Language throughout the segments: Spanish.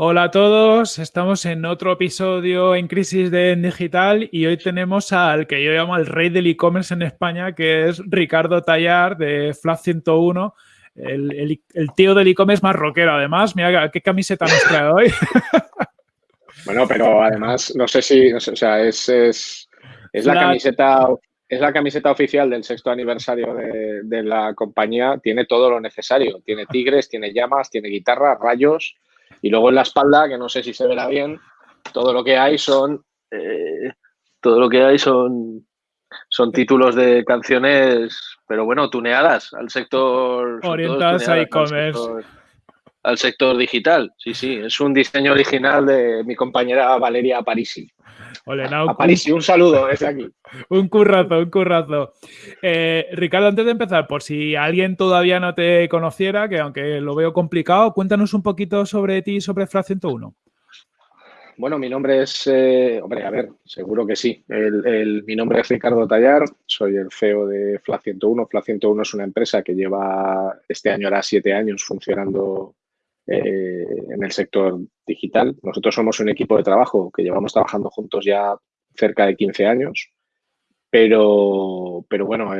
Hola a todos, estamos en otro episodio en Crisis de Digital y hoy tenemos al que yo llamo el rey del e-commerce en España, que es Ricardo Tallar de Flash 101, el, tío del e-commerce más rockero. Además, mira qué camiseta nos trae hoy. Bueno, pero además, no sé si, o sea, es, es, la, camiseta es la camiseta oficial del sexto aniversario de, de, la compañía. Tiene todo lo necesario. Tiene tigres, tiene llamas, tiene guitarra, rayos. Y luego en la espalda, que no sé si se verá bien, todo lo que hay son. Eh, todo lo que hay son. Son títulos de canciones, pero bueno, tuneadas al sector. Orientadas a e-commerce. Al, sector digital, sí, sí. Es un diseño original de mi compañera Valeria Parisi. A Parisi, un saludo desde aquí. Un currazo, un currazo. Eh, Ricardo, antes de empezar, por si alguien todavía no te conociera, que aunque lo veo complicado, cuéntanos un poquito sobre ti y sobre FRA 101. Bueno, mi nombre es, eh, hombre, a ver, seguro que sí. mi nombre es Ricardo Tallar, soy el CEO de FLA 101. FLA 101 es una empresa que lleva, este año hará siete años funcionando eh, en el sector digital. Nosotros somos un equipo de trabajo que llevamos trabajando juntos ya cerca de 15 años. Pero, pero bueno,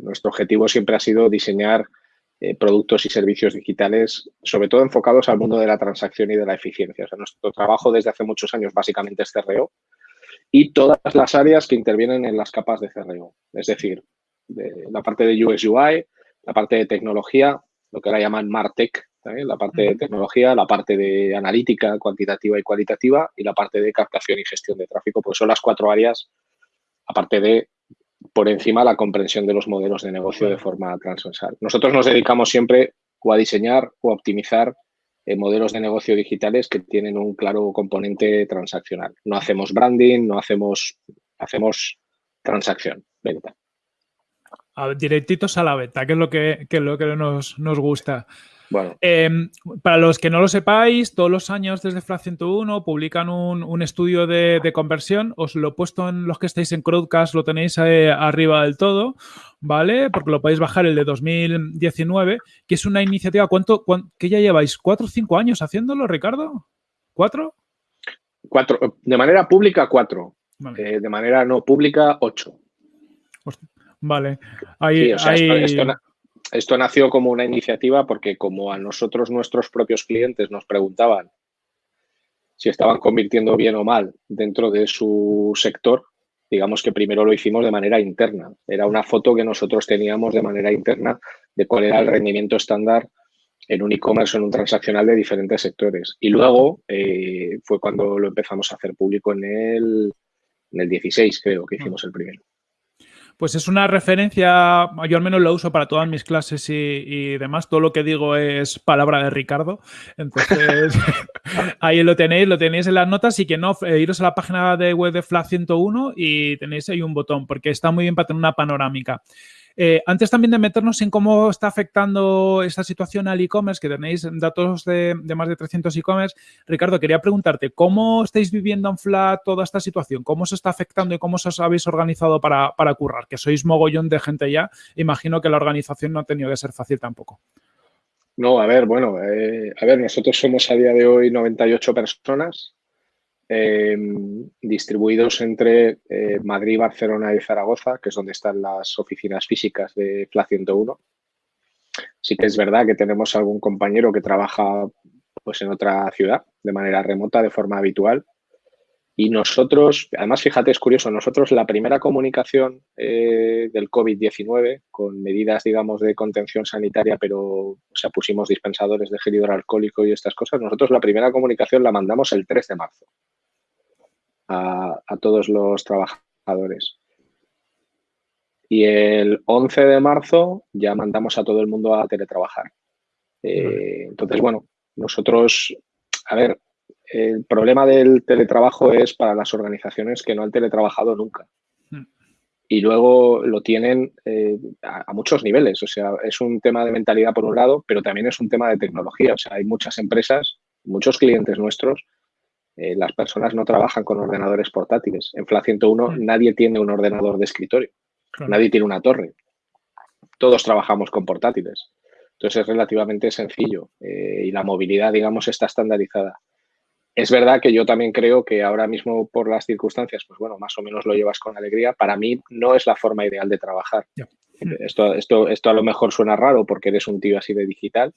nuestro objetivo siempre ha sido diseñar eh, productos y servicios digitales, sobre todo enfocados al mundo de la transacción y de la eficiencia. Nuestro trabajo desde hace muchos años básicamente es CRO y todas las áreas que intervienen en las capas de CRO. Es decir, la parte de UX UI, la parte de tecnología, lo que ahora llaman MarTech, la parte de tecnología, la parte de analítica cuantitativa y cualitativa y la parte de captación y gestión de tráfico, pues son las cuatro áreas aparte de por encima la comprensión de los modelos de negocio de forma transversal. Nosotros nos dedicamos siempre o a diseñar o a optimizar eh, modelos de negocio digitales que tienen un claro componente transaccional. No hacemos branding, no hacemos, hacemos transacción, venta. directitos a la venta, que es lo que, que, lo que nos, nos gusta. Bueno. Em, para los que no lo sepáis, todos los años desde FLA 101 publican un, estudio de, conversión. Os lo he puesto en los que estáis en Crowdcast, lo tenéis arriba del todo, ¿vale? Porque lo podéis bajar el de 2019, que es una iniciativa. ¿Cuánto, que ya lleváis? ¿Cuatro o cinco años haciéndolo, Ricardo? ¿Cuatro? Cuatro. De manera pública, cuatro. Eh, de manera no pública, ocho. Vale. Ahí, esto nació como una iniciativa porque como a nosotros nuestros propios clientes nos preguntaban si estaban convirtiendo bien o mal dentro de su sector, digamos que primero lo hicimos de manera interna. Era una foto que nosotros teníamos de manera interna de cuál era el rendimiento estándar en un e-commerce o en un transaccional de diferentes sectores. Y luego eh, fue cuando lo empezamos a hacer público en el, en el 16, creo que hicimos el primero pues es una referencia, yo al menos lo uso para todas mis clases y, demás, todo lo que digo es palabra de Ricardo, entonces ahí lo tenéis, lo tenéis en las notas y que no, eh, iros a la página de web de Flash 101 y tenéis ahí un botón porque está muy bien para tener una panorámica. Eh, antes también de meternos en cómo está afectando esta situación al e-commerce, que tenéis datos de, más de 300 e-commerce, Ricardo, quería preguntarte, ¿cómo estáis viviendo en FLAT toda esta situación? ¿Cómo se está afectando y cómo os habéis organizado para, currar? Que sois mogollón de gente ya, imagino que la organización no ha tenido que ser fácil tampoco. No, a ver, bueno, eh, a ver, nosotros somos a día de hoy 98 personas, Em, distribuidos entre eh, Madrid, Barcelona y Zaragoza, que es donde están las oficinas físicas de FLA 101. Sí que es verdad que tenemos algún compañero que trabaja pues, en otra ciudad de manera remota, de forma habitual. Y nosotros, además, fíjate, es curioso, nosotros la primera comunicación eh, del COVID-19 con medidas, digamos, de contención sanitaria, pero o pusimos dispensadores de gel hidroalcohólico y estas cosas, nosotros la primera comunicación la mandamos el 3 de marzo a, todos los trabajadores. Y el 11 de marzo ya mandamos a todo el mundo a teletrabajar. Eh, entonces, bueno, nosotros, a ver, el problema del teletrabajo es para las organizaciones que no han teletrabajado nunca. Hmm. Y luego lo tienen eh, a, muchos niveles. O sea, es un tema de mentalidad por un lado, pero también es un tema de tecnología. O sea, hay muchas empresas, muchos clientes nuestros eh, las personas no trabajan con ordenadores portátiles. En FLA 101 mm. nadie tiene un ordenador de escritorio, nadie tiene una torre. Todos trabajamos con portátiles. Entonces es relativamente sencillo eh, y la movilidad, digamos, está estandarizada. es verdad que yo también creo que ahora mismo por las circunstancias, pues bueno, más o menos lo llevas con alegría. Para mí no es la forma ideal de trabajar. Esto, esto, esto a lo mejor suena raro porque eres un tío así de digital,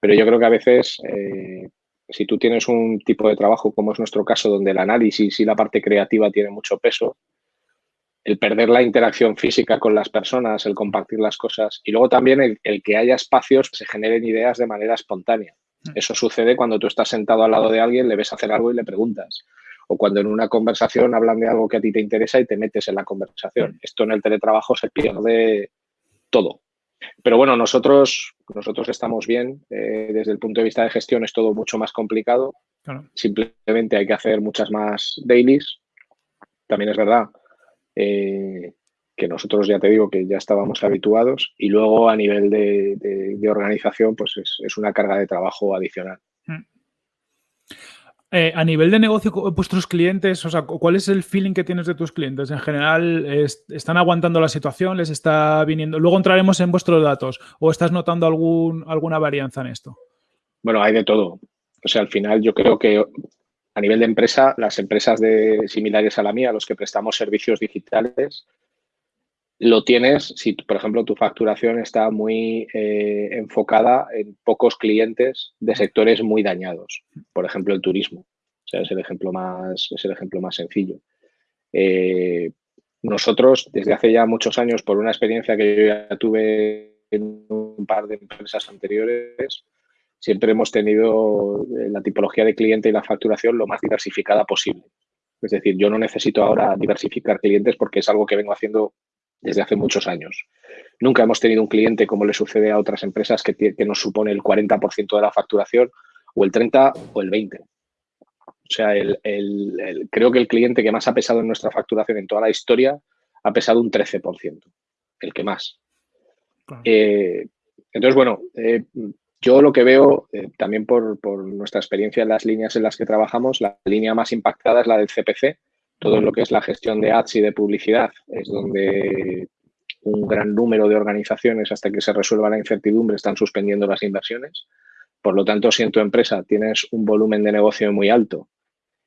pero yo creo que a veces eh, si tú tienes un tipo de trabajo como es nuestro caso, donde el análisis y la parte creativa tiene mucho peso, el perder la interacción física con las personas, el compartir las cosas y luego también el, que haya espacios que se generen ideas de manera espontánea. Mm. Eso sucede cuando tú estás sentado al lado de alguien, le ves hacer algo y le preguntas. O cuando en una conversación hablan de algo que a ti te interesa y te metes en la conversación. Mm. Esto en el teletrabajo se pierde todo. Pero bueno, nosotros, nosotros estamos bien. Eh, desde el punto de vista de gestión es todo mucho más complicado. Simplemente hay que hacer muchas más dailies. También es verdad eh, que nosotros ya te digo que ya estábamos habituados. Y luego a nivel de, organización, pues es, una carga de trabajo adicional. Eh, a nivel de negocio, vuestros clientes, o sea, ¿cuál es el feeling que tienes de tus clientes? En general, ¿están aguantando la situación? ¿Les está viniendo? Luego entraremos en vuestros datos. ¿O estás notando alguna varianza en esto? Bueno, hay de todo. O sea, al final yo creo que a nivel de empresa, las empresas de, similares a la mía, los que prestamos servicios digitales, lo tienes si, por ejemplo, tu facturación está muy eh, enfocada en pocos clientes de sectores muy dañados. Por ejemplo, el turismo. O sea, es el ejemplo más, es el ejemplo más sencillo. Eh, nosotros, desde hace ya muchos años, por una experiencia que yo ya tuve en un par de empresas anteriores, siempre hemos tenido eh, la tipología de cliente y la facturación lo más diversificada posible. Es decir, yo no necesito ahora diversificar clientes porque es algo que vengo haciendo desde hace muchos años. Nunca hemos tenido un cliente como le sucede a otras empresas que, nos supone el 40% de la facturación o el 30% o el 20%. O sea, creo que el cliente que más ha pesado en nuestra facturación en toda la historia ha pesado un 13%, el que más. Eh, entonces, bueno, eh, yo lo que veo, eh, también por, por, nuestra experiencia en las líneas en las que trabajamos, la línea más impactada es la del CPC, todo lo que es la gestión de ads y de publicidad es donde un gran número de organizaciones, hasta que se resuelva la incertidumbre, están suspendiendo las inversiones. Por lo tanto, si en tu empresa tienes un volumen de negocio muy alto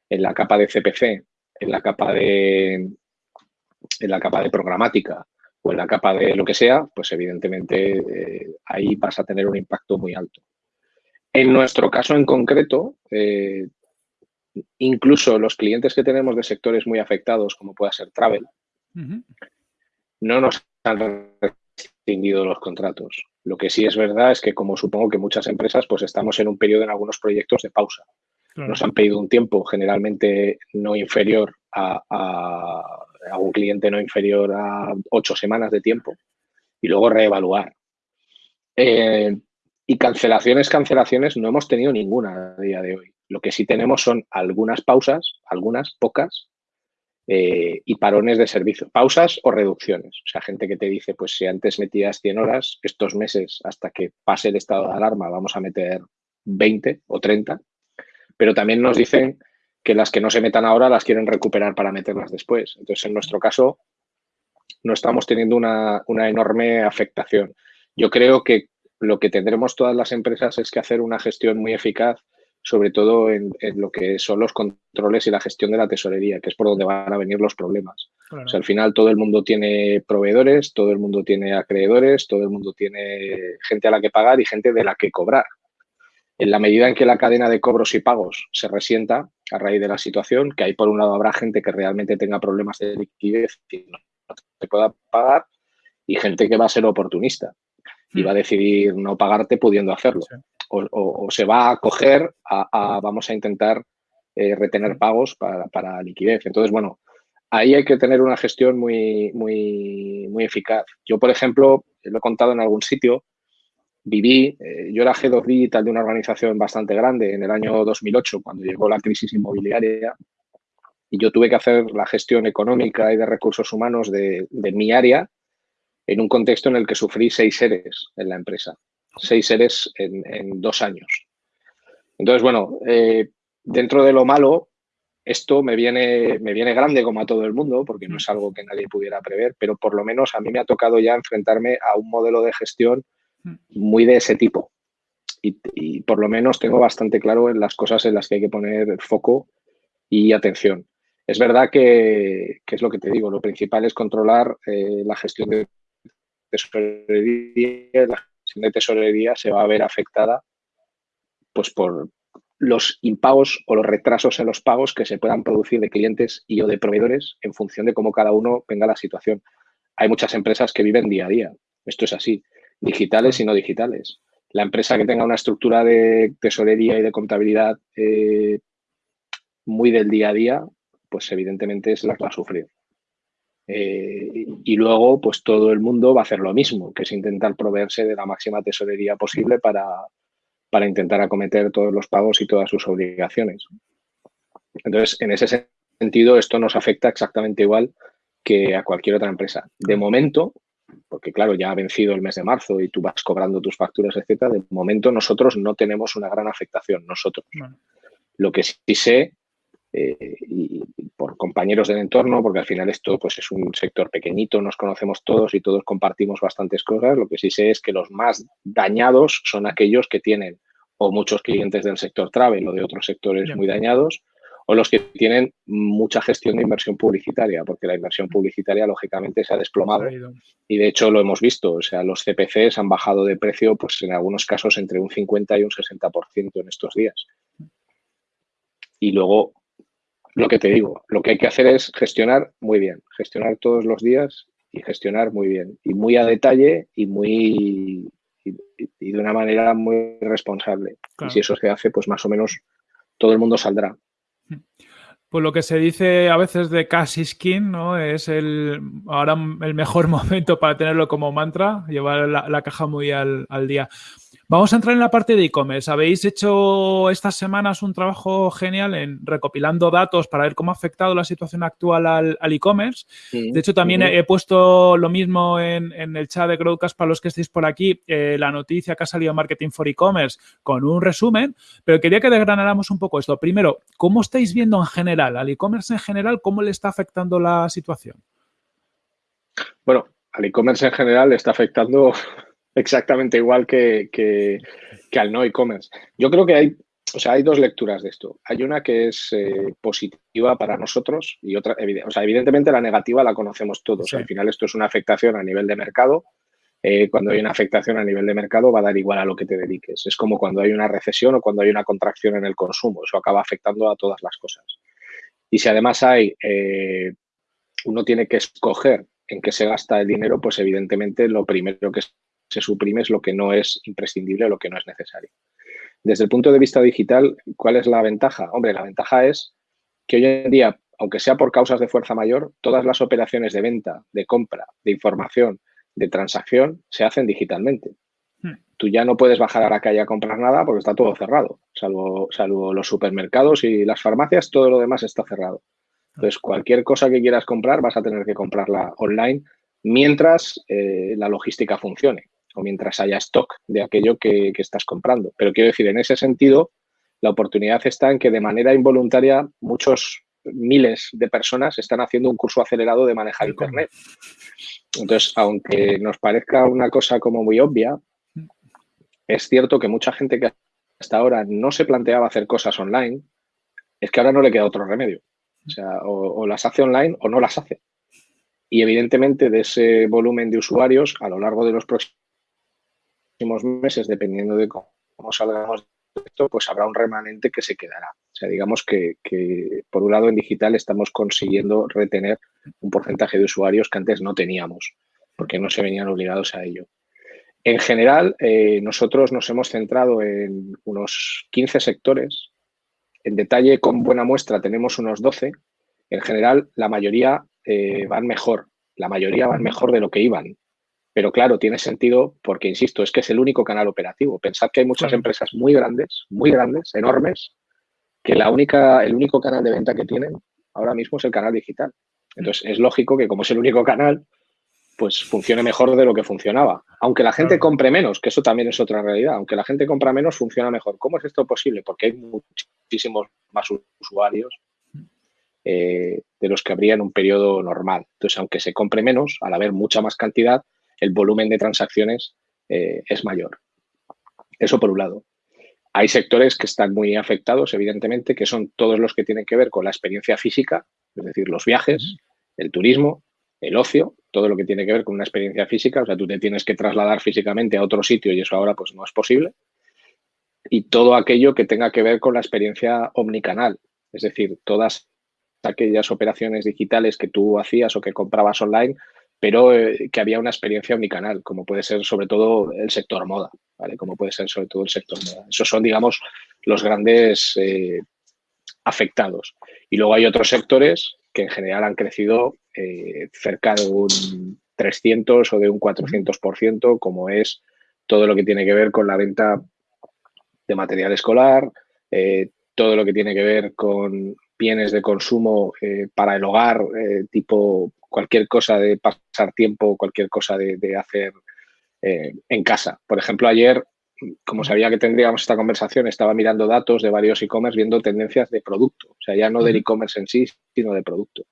en la capa de CPC, en la capa de, en la capa de programática o en la capa de lo que sea, pues evidentemente eh, ahí vas a tener un impacto muy alto. En nuestro caso en concreto, eh, incluso los clientes que tenemos de sectores muy afectados, como pueda ser travel, no nos han rescindido los contratos. Lo que sí es verdad es que, como supongo que muchas empresas, pues estamos en un periodo en algunos proyectos de pausa. Nos han pedido un tiempo generalmente no inferior a, a, un cliente no inferior a ocho semanas de tiempo y luego reevaluar. Eh, y cancelaciones, cancelaciones, no hemos tenido ninguna a día de hoy. Lo que sí tenemos son algunas pausas, algunas, pocas, eh, y parones de servicio. Pausas o reducciones. O sea, gente que te dice, pues si antes metías 100 horas, estos meses hasta que pase el estado de alarma vamos a meter 20 o 30. Pero también nos dicen que las que no se metan ahora las quieren recuperar para meterlas después. Entonces, en nuestro caso, no estamos teniendo una, una enorme afectación. Yo creo que lo que tendremos todas las empresas es que hacer una gestión muy eficaz sobre todo en, lo que son los controles y la gestión de la tesorería, que es por donde van a venir los problemas. O sea, al final todo el mundo tiene proveedores, todo el mundo tiene acreedores, todo el mundo tiene gente a la que pagar y gente de la que cobrar. En la medida en que la cadena de cobros y pagos se resienta a raíz de la situación, que ahí por un lado habrá gente que realmente tenga problemas de liquidez y no se pueda pagar, y gente que va a ser oportunista y hmm. va a decidir no pagarte pudiendo hacerlo o, se va a coger a, vamos a intentar eh, retener pagos para, liquidez. Entonces, bueno, ahí hay que tener una gestión muy, muy, muy eficaz. Yo, por ejemplo, lo he contado en algún sitio, viví, eh, yo era Head of Digital de una organización bastante grande en el año 2008, cuando llegó la crisis inmobiliaria, y yo tuve que hacer la gestión económica y de recursos humanos de, de mi área en un contexto en el que sufrí seis seres en la empresa seis seres en, dos años. Entonces, bueno, eh, dentro de lo malo, esto me viene, me viene grande como a todo el mundo, porque no es algo que nadie pudiera prever, pero por lo menos a mí me ha tocado ya enfrentarme a un modelo de gestión muy de ese tipo. y, por lo menos tengo bastante claro en las cosas en las que hay que poner foco y atención. Es verdad que, es lo que te digo, lo principal es controlar eh, la gestión de tesorería. La de tesorería se va a ver afectada pues, por los impagos o los retrasos en los pagos que se puedan producir de clientes y o de proveedores en función de cómo cada uno venga la situación. Hay muchas empresas que viven día a día. Esto es así, digitales y no digitales la empresa que tenga una estructura de tesorería y de contabilidad eh, muy del día a día, pues evidentemente es la que va a sufrir. Eh, y luego, pues todo el mundo va a hacer lo mismo, que es intentar proveerse de la máxima tesorería posible para, para intentar acometer todos los pagos y todas sus obligaciones. Entonces, en ese sentido, esto nos afecta exactamente igual que a cualquier otra empresa. De momento, porque claro, ya ha vencido el mes de marzo y tú vas cobrando tus facturas, etcétera. De momento nosotros no tenemos una gran afectación, nosotros. Lo que sí sé, eh, y por compañeros del entorno, porque al final esto pues, es un sector pequeñito, nos conocemos todos y todos compartimos bastantes cosas, lo que sí sé es que los más dañados son aquellos que tienen o muchos clientes del sector travel o de otros sectores muy dañados, o los que tienen mucha gestión de inversión publicitaria, porque la inversión publicitaria lógicamente se ha desplomado. Y de hecho lo hemos visto, o sea, los CPCs han bajado de precio pues en algunos casos entre un 50 y un 60% en estos días. Y luego, lo que te digo, lo que hay que hacer es gestionar muy bien, gestionar todos los días y gestionar muy bien y muy a detalle y muy y, de una manera muy responsable. Y si eso se hace, pues más o menos todo el mundo saldrá. Pues lo que se dice a veces de Cassie Skin, ¿no? Es el ahora el mejor momento para tenerlo como mantra, llevar la, caja muy al, al, día. Vamos a entrar en la parte de e-commerce. Habéis hecho estas semanas un trabajo genial en recopilando datos para ver cómo ha afectado la situación actual al, e-commerce. De hecho, también he, puesto lo mismo en, el chat de Crowdcast para los que estéis por aquí, eh, la noticia que ha salido Marketing for E-Commerce con un resumen, pero quería que desgranáramos un poco esto. Primero, ¿cómo estáis viendo en general, al e-commerce en general, cómo le está afectando la situación? Bueno, al e-commerce en general le está afectando exactamente igual que, al no e-commerce. Yo creo que hay, o sea, hay dos lecturas de esto. Hay una que es eh, positiva para nosotros y otra, o sea, evidentemente la negativa la conocemos todos. Al final esto es una afectación a nivel de mercado. Eh, cuando hay una afectación a nivel de mercado va a dar igual a lo que te dediques. Es como cuando hay una recesión o cuando hay una contracción en el consumo. Eso acaba afectando a todas las cosas. Y si además hay, eh, uno tiene que escoger en qué se gasta el dinero, pues evidentemente lo primero que se suprime es lo que no es imprescindible, lo que no es necesario. Desde el punto de vista digital, ¿cuál es la ventaja? Hombre, la ventaja es que hoy en día, aunque sea por causas de fuerza mayor, todas las operaciones de venta, de compra, de información, de transacción se hacen digitalmente. Hmm. Tú ya no puedes bajar a la calle a comprar nada porque está todo cerrado, salvo, salvo los supermercados y las farmacias, todo lo demás está cerrado. Entonces, cualquier cosa que quieras comprar vas a tener que comprarla online mientras eh, la logística funcione o mientras haya stock de aquello que, estás comprando. Pero quiero decir, en ese sentido, la oportunidad está en que de manera involuntaria muchos miles de personas están haciendo un curso acelerado de manejar Internet. Entonces, aunque nos parezca una cosa como muy obvia, es cierto que mucha gente que hasta ahora no se planteaba hacer cosas online, es que ahora no le queda otro remedio. O sea, o las hace online o no las hace. Y evidentemente de ese volumen de usuarios, a lo largo de los próximos meses, dependiendo de cómo, salgamos de esto, pues habrá un remanente que se quedará. O sea, digamos que, por un lado en digital estamos consiguiendo retener un porcentaje de usuarios que antes no teníamos, porque no se venían obligados a ello. En general, eh, nosotros nos hemos centrado en unos 15 sectores. En detalle, con buena muestra, tenemos unos 12. En general, la mayoría eh, van mejor. La mayoría van mejor de lo que iban. Pero claro, tiene sentido porque, insisto, es que es el único canal operativo. Pensad que hay muchas empresas muy grandes, muy grandes, enormes, que la única, el único canal de venta que tienen ahora mismo es el canal digital. Entonces, es lógico que como es el único canal, pues funcione mejor de lo que funcionaba. Aunque la gente compre menos, que eso también es otra realidad, aunque la gente compra menos, funciona mejor. ¿Cómo es esto posible? Porque hay muchísimos más usuarios eh, de los que habría en un periodo normal. Entonces, aunque se compre menos, al haber mucha más cantidad, el volumen de transacciones eh, es mayor. Eso por un lado. Hay sectores que están muy afectados, evidentemente, que son todos los que tienen que ver con la experiencia física, es decir, los viajes, el turismo, el ocio, todo lo que tiene que ver con una experiencia física. O sea, tú te tienes que trasladar físicamente a otro sitio y eso ahora pues no es posible. Y todo aquello que tenga que ver con la experiencia omnicanal, es decir, todas aquellas operaciones digitales que tú hacías o que comprabas online, pero eh, que había una experiencia omnicanal, como puede ser sobre todo el sector moda, ¿vale? Como puede ser sobre todo el sector moda. Esos son, digamos, los grandes eh, afectados. Y luego hay otros sectores que en general han crecido eh, cerca de un 300 o de un 400%, como es todo lo que tiene que ver con la venta de material escolar, todo lo que tiene que ver con bienes de consumo para el hogar, tipo cualquier cosa de pasar tiempo, cualquier cosa de, hacer eh, en casa. Por ejemplo, ayer, como sabía que tendríamos esta conversación, estaba mirando datos de varios e-commerce, viendo tendencias de producto, o sea, ya no del e-commerce en sí, sino de producto.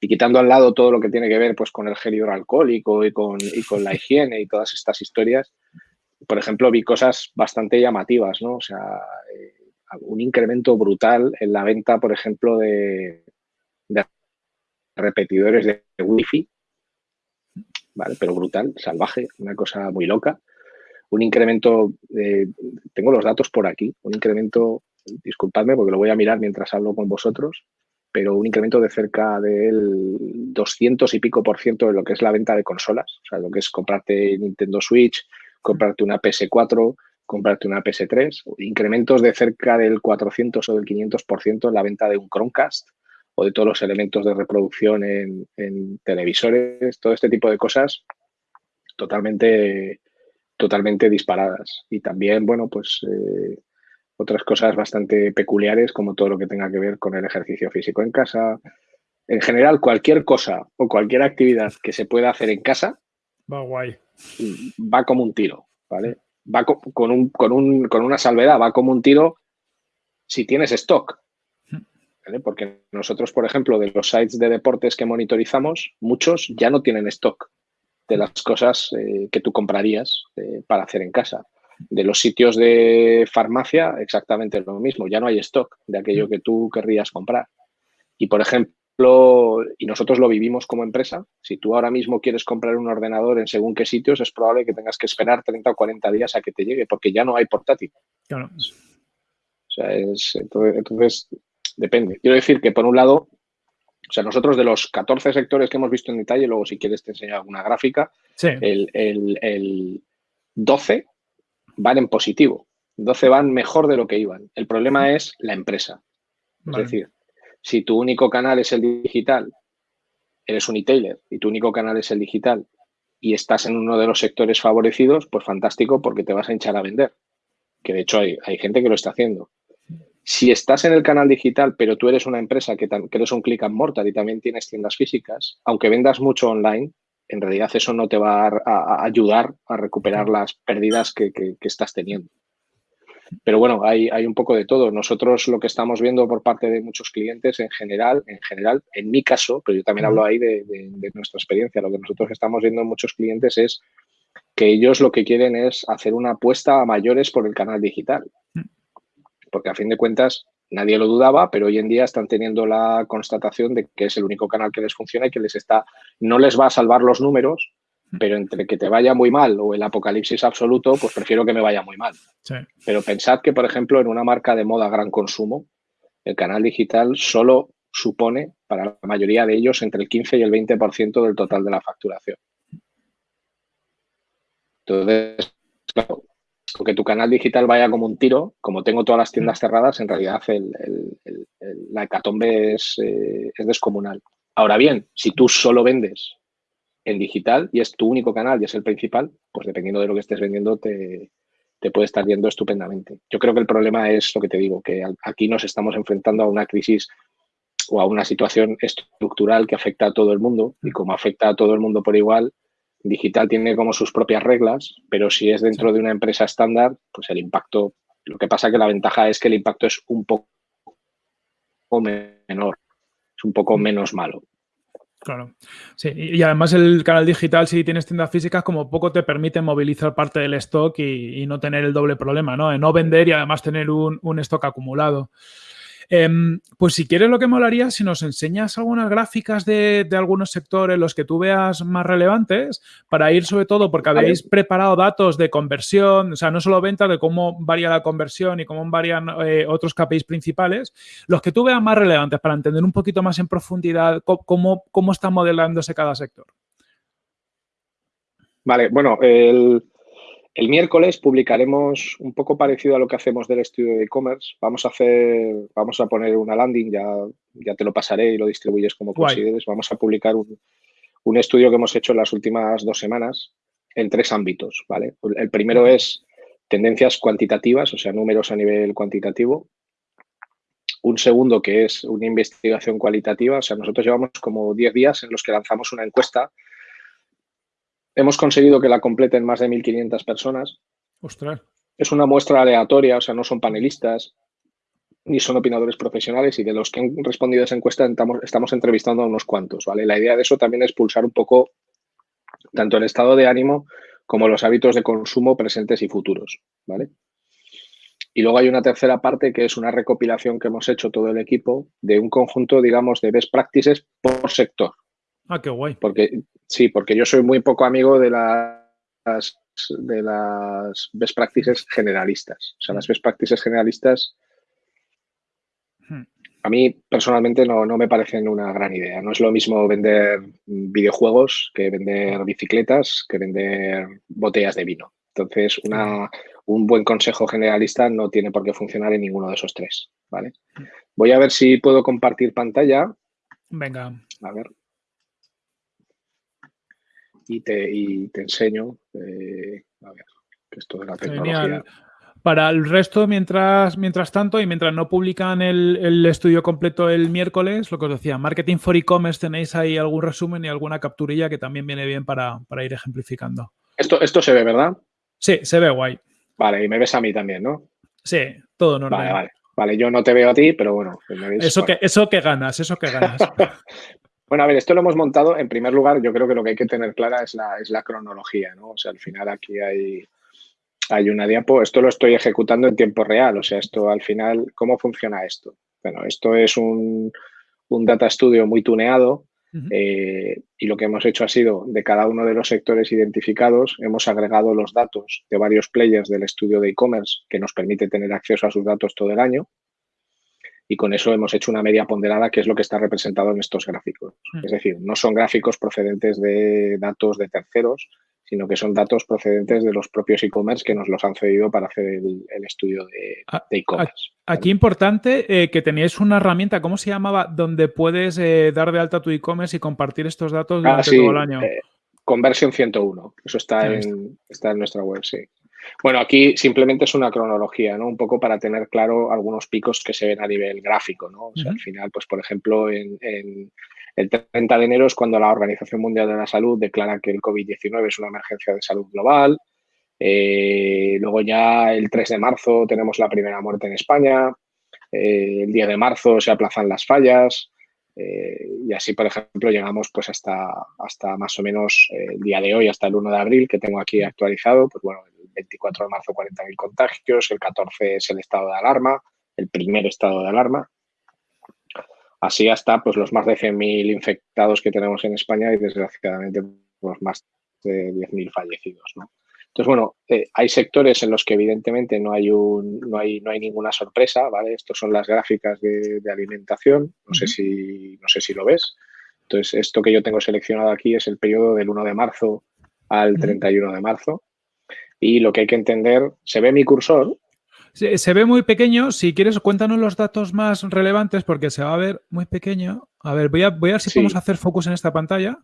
Y quitando al lado todo lo que tiene que ver pues, con el gel hidroalcohólico y con, y con la higiene y todas estas historias, por ejemplo, vi cosas bastante llamativas, ¿no? O sea, eh, un incremento brutal en la venta, por ejemplo, de, repetidores de wifi, ¿vale? Pero brutal, salvaje, una cosa muy loca. Un incremento, tengo los datos por aquí, un incremento, disculpadme porque lo voy a mirar mientras hablo con vosotros, pero un incremento de cerca del 200 y pico por ciento de lo que es la venta de consolas, o sea, lo que es comprarte Nintendo Switch, comprarte una PS4, comprarte una PS3, incrementos de cerca del 400 o del 500 por ciento en la venta de un Chromecast, o de todos los elementos de reproducción en, televisores, todo este tipo de cosas totalmente, totalmente disparadas. Y también, bueno, pues eh, otras cosas bastante peculiares como todo lo que tenga que ver con el ejercicio físico en casa. En general, cualquier cosa o cualquier actividad que se pueda hacer en casa va guay. Va como un tiro, ¿vale? Va con, un, con, un, con una salvedad, va como un tiro si tienes stock. Porque nosotros, por ejemplo, de los sites de deportes que monitorizamos, muchos ya no tienen stock de las cosas eh, que tú comprarías eh, para hacer en casa. De los sitios de farmacia, exactamente lo mismo, ya no hay stock de aquello que tú querrías comprar. Y, por ejemplo, y nosotros lo vivimos como empresa, si tú ahora mismo quieres comprar un ordenador en según qué sitios, es probable que tengas que esperar 30 o 40 días a que te llegue, porque ya no hay portátil. Claro. O sea, es, entonces depende. Quiero decir que, por un lado, o sea, nosotros de los 14 sectores que hemos visto en detalle, luego si quieres te enseño alguna gráfica, el, 12 van en positivo. 12 van mejor de lo que iban. El problema es la empresa. Es decir, si tu único canal es el digital, eres un e-tailer y tu único canal es el digital y estás en uno de los sectores favorecidos, pues fantástico porque te vas a hinchar a vender. Que de hecho hay, hay gente que lo está haciendo. Si estás en el canal digital, pero tú eres una empresa que, eres un click and mortar y también tienes tiendas físicas, aunque vendas mucho online, en realidad eso no te va a, ayudar a recuperar las pérdidas que, estás teniendo. Pero bueno, hay, un poco de todo. Nosotros lo que estamos viendo por parte de muchos clientes en general, en general, en mi caso, pero yo también hablo ahí de, de, nuestra experiencia, lo que nosotros estamos viendo en muchos clientes es que ellos lo que quieren es hacer una apuesta a mayores por el canal digital. Porque a fin de cuentas nadie lo dudaba, pero hoy en día están teniendo la constatación de que es el único canal que les funciona y que les está, no les va a salvar los números, pero entre que te vaya muy mal o el apocalipsis absoluto, pues prefiero que me vaya muy mal. Pero pensad que, por ejemplo, en una marca de moda gran consumo, el canal digital solo supone para la mayoría de ellos entre el 15 y el 20% del total de la facturación. Entonces, claro, que tu canal digital vaya como un tiro, como tengo todas las tiendas cerradas, en realidad la hecatombe es, eh, es, descomunal. Ahora bien, si tú solo vendes en digital y es tu único canal y es el principal, pues dependiendo de lo que estés vendiendo te, te puede estar yendo estupendamente. Yo creo que el problema es lo que te digo, que aquí nos estamos enfrentando a una crisis o a una situación estructural que afecta a todo el mundo y como afecta a todo el mundo por igual, digital tiene como sus propias reglas, pero si es dentro de una empresa estándar, pues el impacto, lo que pasa que la ventaja es que el impacto es un poco menor, es un poco menos malo. Claro. Sí, y además el canal digital, si tienes tiendas físicas, como poco te permite movilizar parte del stock y, no tener el doble problema, ¿no? De no vender y además tener un, un stock acumulado. Em, pues si quieres lo que molaría, si nos enseñas algunas gráficas de, algunos sectores, los que tú veas más relevantes, para ir sobre todo, porque habéis preparado datos de conversión, o sea, no solo venta, de cómo varía la conversión y cómo varían eh, otros KPIs principales, los que tú veas más relevantes para entender un poquito más en profundidad cómo, cómo está modelándose cada sector. Vale, bueno, el, el miércoles publicaremos un poco parecido a lo que hacemos del estudio de e-commerce. Vamos a hacer, vamos a poner una landing, ya, ya te lo pasaré y lo distribuyes como consideres. Vamos a publicar un, estudio que hemos hecho en las últimas dos semanas en tres ámbitos, ¿vale? El primero es tendencias cuantitativas, o sea, números a nivel cuantitativo. Un segundo que es una investigación cualitativa, o sea, nosotros llevamos como 10 días en los que lanzamos una encuesta Hemos conseguido que la completen más de 1.500 personas. Ostras. Es una muestra aleatoria, o sea, no son panelistas ni son opinadores profesionales y de los que han respondido a esa encuesta estamos, entrevistando a unos cuantos, ¿vale? La idea de eso también es pulsar un poco tanto el estado de ánimo como los hábitos de consumo presentes y futuros, ¿vale? Y luego hay una tercera parte que es una recopilación que hemos hecho todo el equipo de un conjunto, digamos, de best practices por sector, Ah, qué guay. Porque, sí, porque yo soy muy poco amigo de las, de las best practices generalistas. O sea, las best practices generalistas hmm. a mí personalmente no, no, me parecen una gran idea. No es lo mismo vender videojuegos que vender bicicletas, que vender botellas de vino. Entonces, una, un buen consejo generalista no tiene por qué funcionar en ninguno de esos tres. ¿vale? Hmm. Voy a ver si puedo compartir pantalla. Venga. A ver y te, y te enseño, eh, a ver, que esto de la tecnología. Para el resto, mientras, mientras tanto, y mientras no publican el, estudio completo el miércoles, lo que os decía, Marketing for E-Commerce, tenéis ahí algún resumen y alguna capturilla que también viene bien para, ir ejemplificando. Esto, esto se ve, ¿verdad? Sí, se ve guay. Vale, y me ves a mí también, ¿no? Sí, todo normal. Vale, vale. Vale, yo no te veo a ti, pero bueno. eso, que, eso que ganas, eso que ganas. Bueno, a ver, esto lo hemos montado, en primer lugar, yo creo que lo que hay que tener clara es la, es la cronología, ¿no? O sea, al final aquí hay, hay una diapo, esto lo estoy ejecutando en tiempo real, o sea, esto al final, ¿cómo funciona esto? Bueno, esto es un, data studio muy tuneado eh, y lo que hemos hecho ha sido, de cada uno de los sectores identificados, hemos agregado los datos de varios players del estudio de e-commerce que nos permite tener acceso a sus datos todo el año y con eso hemos hecho una media ponderada que es lo que está representado en estos gráficos. Mm. Es decir, no son gráficos procedentes de datos de terceros, sino que son datos procedentes de los propios e-commerce que nos los han cedido para hacer el, estudio de ah, e-commerce. Aquí importante eh, que teníais una herramienta, ¿cómo se llamaba? Donde puedes eh, dar de alta tu e-commerce y compartir estos datos ah, durante todo el año. Eh, Conversion 101, eso está, en, está en nuestra web, sí. Bueno, aquí simplemente es una cronología, ¿no? Un poco para tener claro algunos picos que se ven a nivel gráfico, ¿no? O sea, al final, pues por ejemplo, en, el 30 de enero es cuando la Organización Mundial de la Salud declara que el COVID-19 es una emergencia de salud global. Eh, luego ya el 3 de marzo tenemos la primera muerte en España. Eh, el día de marzo se aplazan las fallas. Eh, y así, por ejemplo, llegamos pues hasta, hasta más o menos el día de hoy, hasta el 1 de abril, que tengo aquí actualizado. Pues bueno, 24 de marzo 40.000 contagios, el 14 es el estado de alarma, el primer estado de alarma. Así hasta pues, los más de 100.000 infectados que tenemos en España y desgraciadamente pues, más de 10.000 fallecidos. Entonces, bueno, eh, hay sectores en los que evidentemente no hay, un, no hay, no hay ninguna sorpresa, ¿vale? Estos son las gráficas de, alimentación, no, sé si, no sé si lo ves. Entonces, esto que yo tengo seleccionado aquí es el periodo del 1 de marzo al 31 de marzo. Y lo que hay que entender, ¿se ve mi cursor? Se, ve muy pequeño. Si quieres, cuéntanos los datos más relevantes porque se va a ver muy pequeño. A ver, voy a, voy a ver si podemos hacer focus en esta pantalla.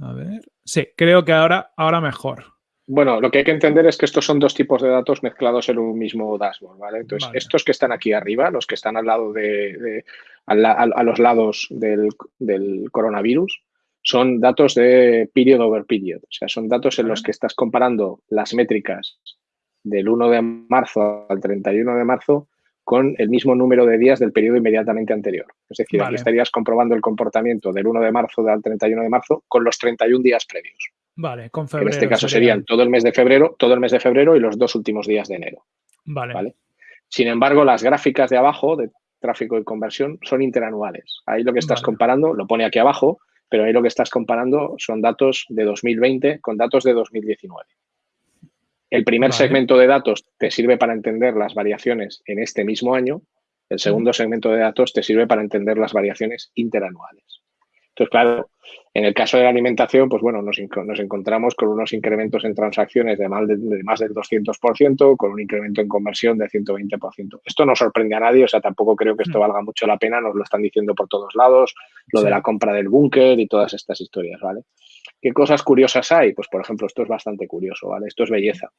A ver. Sí, creo que ahora, ahora mejor. Bueno, lo que hay que entender es que estos son dos tipos de datos mezclados en un mismo dashboard, ¿vale? Entonces, estos que están aquí arriba, los que están al lado de, a, los lados del, del, coronavirus, son datos de period over period. O sea, son datos en los que estás comparando las métricas del 1 de marzo al 31 de marzo con el mismo número de días del periodo inmediatamente anterior. Es decir, aquí estarías comprobando el comportamiento del 1 de marzo al 31 de marzo con los 31 días previos. Vale, con febrero. En este caso serían todo el mes de febrero, todo el mes de febrero y los dos últimos días de enero. Vale. ¿vale? Sin embargo, las gráficas de abajo de tráfico y conversión son interanuales. Ahí lo que estás comparando, lo pone aquí abajo, pero ahí lo que estás comparando son datos de 2020 con datos de 2019. El primer segmento de datos te sirve para entender las variaciones en este mismo año. El segundo segmento de datos te sirve para entender las variaciones interanuales. Entonces, claro, en el caso de la alimentación, pues bueno, nos, encontramos con unos incrementos en transacciones de más, de, más del 200%, con un incremento en conversión de 120%. Esto no sorprende a nadie, o sea, tampoco creo que esto mm. valga mucho la pena, nos lo están diciendo por todos lados, lo de la compra del búnker y todas estas historias, ¿vale? ¿Qué cosas curiosas hay? Pues, por ejemplo, esto es bastante curioso, ¿vale? Esto es belleza.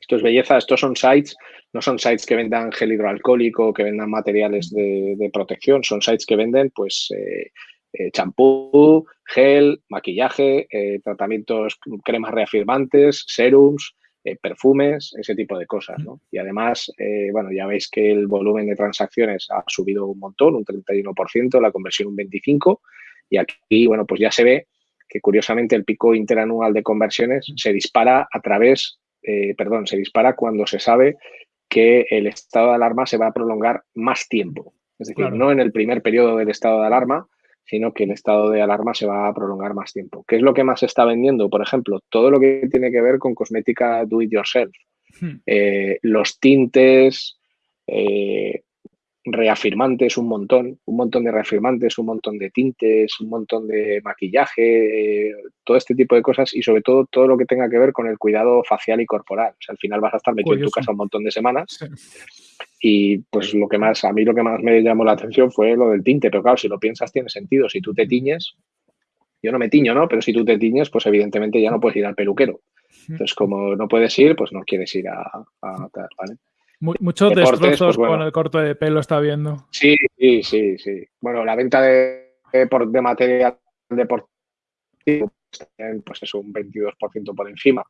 Esto es belleza, estos son sites, no son sites que vendan gel hidroalcohólico, que vendan materiales de, protección, son sites que venden, pues, eh, eh, champú, gel, maquillaje, eh, tratamientos, cremas reafirmantes, serums, eh, perfumes, ese tipo de cosas. ¿no? Y además, bueno, ya veis que el volumen de transacciones ha subido un montón, un 31%, la conversión un 25%, y aquí, bueno, pues ya se ve que curiosamente el pico interanual de conversiones se dispara a través, perdón, se dispara cuando se sabe que el estado de alarma se va a prolongar más tiempo. Es decir, no en el primer periodo del estado de alarma, sino que el estado de alarma se va a prolongar más tiempo. ¿Qué es lo que más se está vendiendo? Por ejemplo, todo lo que tiene que ver con cosmética do it yourself. Hmm. Eh, los tintes, eh, reafirmantes, un montón, un montón de reafirmantes, un montón de tintes, un montón de maquillaje, eh, todo este tipo de cosas y sobre todo todo lo que tenga que ver con el cuidado facial y corporal. O sea, al final vas a estar metido en tu casa un montón de semanas. Y pues lo que más, a mí lo que más me llamó la atención fue lo del tinte, pero claro, si lo piensas tiene sentido. Si tú te tiñes, yo no me tiño, ¿no? Pero si tú te tiñes, pues evidentemente ya no puedes ir al peluquero. Entonces, como no puedes ir, pues no quieres ir a, a ¿vale? Muchos destrozos pues con el corte de pelo está viendo. Sí, sí, sí, sí. Bueno, la venta de, de, material deportivo pues es un 22% por encima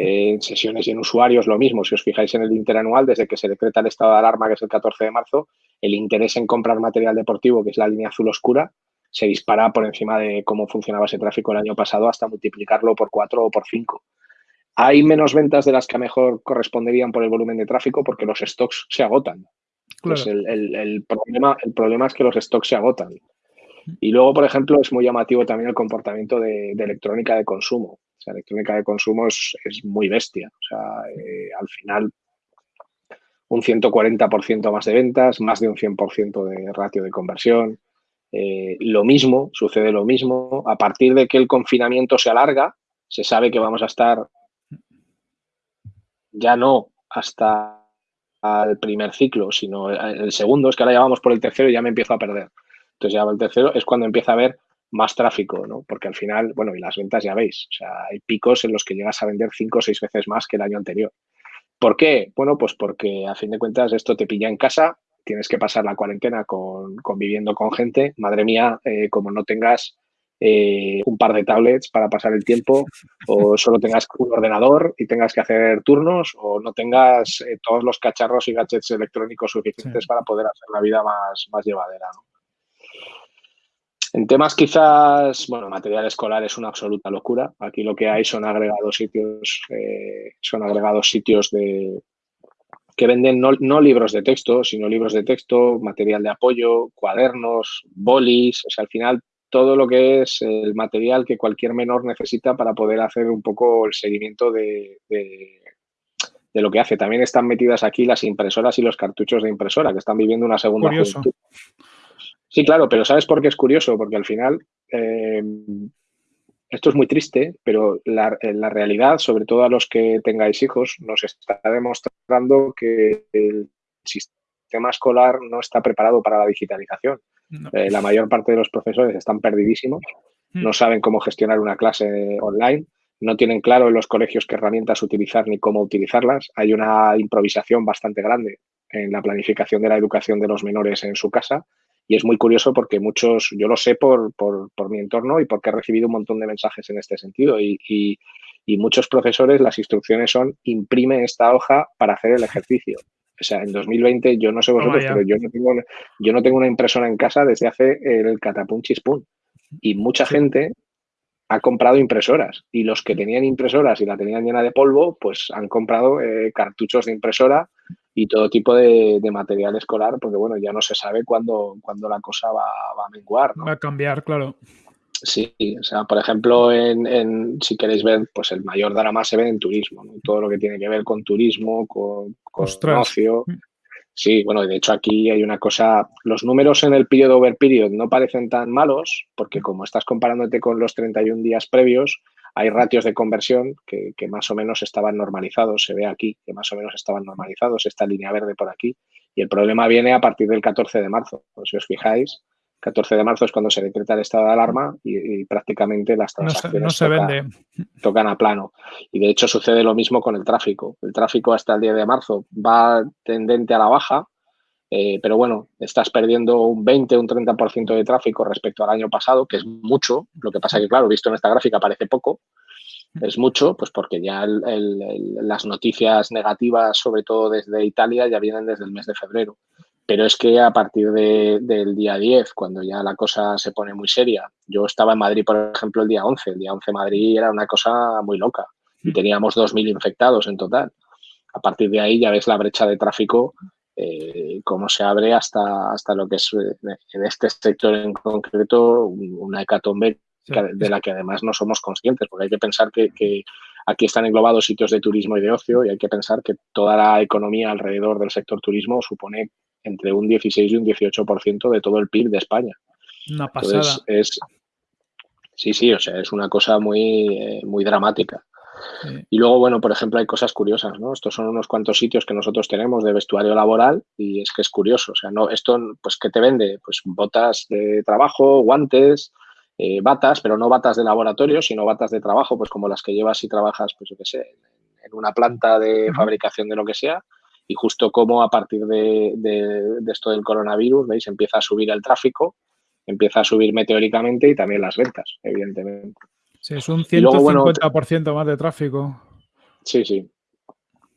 en sesiones y en usuarios lo mismo. Si os fijáis en el interanual, desde que se decreta el estado de alarma, que es el 14 de marzo, el interés en comprar material deportivo, que es la línea azul oscura, se dispara por encima de cómo funcionaba ese tráfico el año pasado hasta multiplicarlo por cuatro o por cinco. Hay menos ventas de las que mejor corresponderían por el volumen de tráfico porque los stocks se agotan. el, problema, el problema es que los stocks se agotan. Y luego, por ejemplo, es muy llamativo también el comportamiento de electrónica de consumo la electrónica de consumo es, muy bestia. O sea, eh, al final, un 140% más de ventas, más de un 100% de ratio de conversión. Eh, lo mismo, sucede lo mismo. A partir de que el confinamiento se alarga, se sabe que vamos a estar ya no hasta el primer ciclo, sino el segundo, es que ahora ya vamos por el tercero y ya me empiezo a perder. Entonces ya el tercero es cuando empieza a haber más tráfico, ¿no? Porque al final, bueno, y las ventas ya veis, o sea, hay picos en los que llegas a vender cinco o seis veces más que el año anterior. ¿Por qué? Bueno, pues porque a fin de cuentas esto te pilla en casa, tienes que pasar la cuarentena con, conviviendo con gente. Madre mía, eh, como no tengas eh, un par de tablets para pasar el tiempo, o solo tengas un ordenador y tengas que hacer turnos, o no tengas eh, todos los cacharros y gadgets electrónicos suficientes para poder hacer la vida más, más llevadera. ¿no? En temas quizás, bueno, material escolar es una absoluta locura. Aquí lo que hay son agregados sitios, eh, son agregados sitios de que venden no, libros de texto, sino libros de texto, material de apoyo, cuadernos, bolis, o sea, al final todo lo que es el material que cualquier menor necesita para poder hacer un poco el seguimiento de, de, lo que hace. También están metidas aquí las impresoras y los cartuchos de impresora, que están viviendo una segunda juventud. Sí, claro, pero ¿sabes por qué es curioso? Porque al final eh, esto es muy triste, pero la, la, realidad, sobre todo a los que tengáis hijos, nos está demostrando que el sistema escolar no está preparado para la digitalización. Eh, la mayor parte de los profesores están perdidísimos, hmm. no saben cómo gestionar una clase online, no tienen claro en los colegios qué herramientas utilizar ni cómo utilizarlas. Hay una improvisación bastante grande en la planificación de la educación de los menores en su casa y es muy curioso porque muchos, yo lo sé por, por, mi entorno y porque he recibido un montón de mensajes en este sentido. Y, y, muchos profesores, las instrucciones son imprime esta hoja para hacer el ejercicio. O sea, en 2020 yo no sé vosotros, pero yo no, tengo, yo no tengo una impresora en casa desde hace el catapum chispún. Y mucha gente ha comprado impresoras y los que tenían impresoras y la tenían llena de polvo, pues han comprado eh, cartuchos de impresora y todo tipo de, material escolar, porque bueno, ya no se sabe cuándo, cuándo la cosa va, a menguar. Va a cambiar, claro. Sí, o sea, por ejemplo, en, si queréis ver, pues el mayor drama se ve en turismo, todo lo que tiene que ver con turismo, con, con ocio. Mm. Sí, bueno, de hecho aquí hay una cosa, los números en el periodo over period no parecen tan malos porque como estás comparándote con los 31 días previos, hay ratios de conversión que, más o menos estaban normalizados, se ve aquí que más o menos estaban normalizados, esta línea verde por aquí, y el problema viene a partir del 14 de marzo, si os fijáis, 14 de marzo es cuando se decreta el estado de alarma y, prácticamente las transacciones no se, vende. tocan a plano. Y de hecho sucede lo mismo con el tráfico. El tráfico hasta el día de marzo va tendente a la baja, eh, pero bueno, estás perdiendo un 20, un 30% de tráfico respecto al año pasado, que es mucho. Lo que pasa que, claro, visto en esta gráfica parece poco. Es mucho, pues porque ya las noticias negativas, sobre todo desde Italia, ya vienen desde el mes de febrero. Pero es que a partir del día 10, cuando ya la cosa se pone muy seria, yo estaba en Madrid, por ejemplo, el día 11. El día 11 Madrid era una cosa muy loca y teníamos 2.000 infectados en total. A partir de ahí ya ves la brecha de tráfico, eh, cómo se abre hasta, hasta lo que es eh, en este sector en concreto una hecatombe de la que además no somos conscientes, porque hay que pensar que, que, aquí están englobados sitios de turismo y de ocio y hay que pensar que toda la economía alrededor del sector turismo supone entre un 16 y un 18% de todo el PIB de España. Una pasada. es, sí, sí, o sea, es una cosa muy, eh, muy dramática. Y luego, bueno, por ejemplo, hay cosas curiosas, ¿no? Estos son unos cuantos sitios que nosotros tenemos de vestuario laboral y es que es curioso. O sea, no, esto, pues, ¿qué te vende? Pues botas de trabajo, guantes, eh, batas, pero no batas de laboratorio, sino batas de trabajo, pues como las que llevas si trabajas, pues yo qué sé, en una planta de fabricación de lo que sea y justo como a partir de, esto del coronavirus, ¿veis? Empieza a subir el tráfico, empieza a subir meteóricamente y también las ventas, evidentemente. Sí, es un 150% más de tráfico. Sí, sí.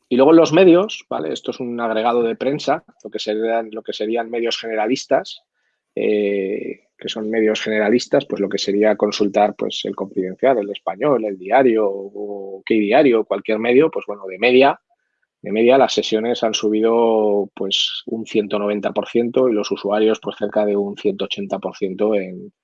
Y luego los medios, ¿vale? Esto es un agregado de prensa, lo que serían, lo que serían medios generalistas, eh, que son medios generalistas, pues lo que sería consultar pues el confidencial, el español, el diario o qué diario, cualquier medio, pues bueno, de media, de media las sesiones han subido pues un 190% y los usuarios pues cerca de un 180% en,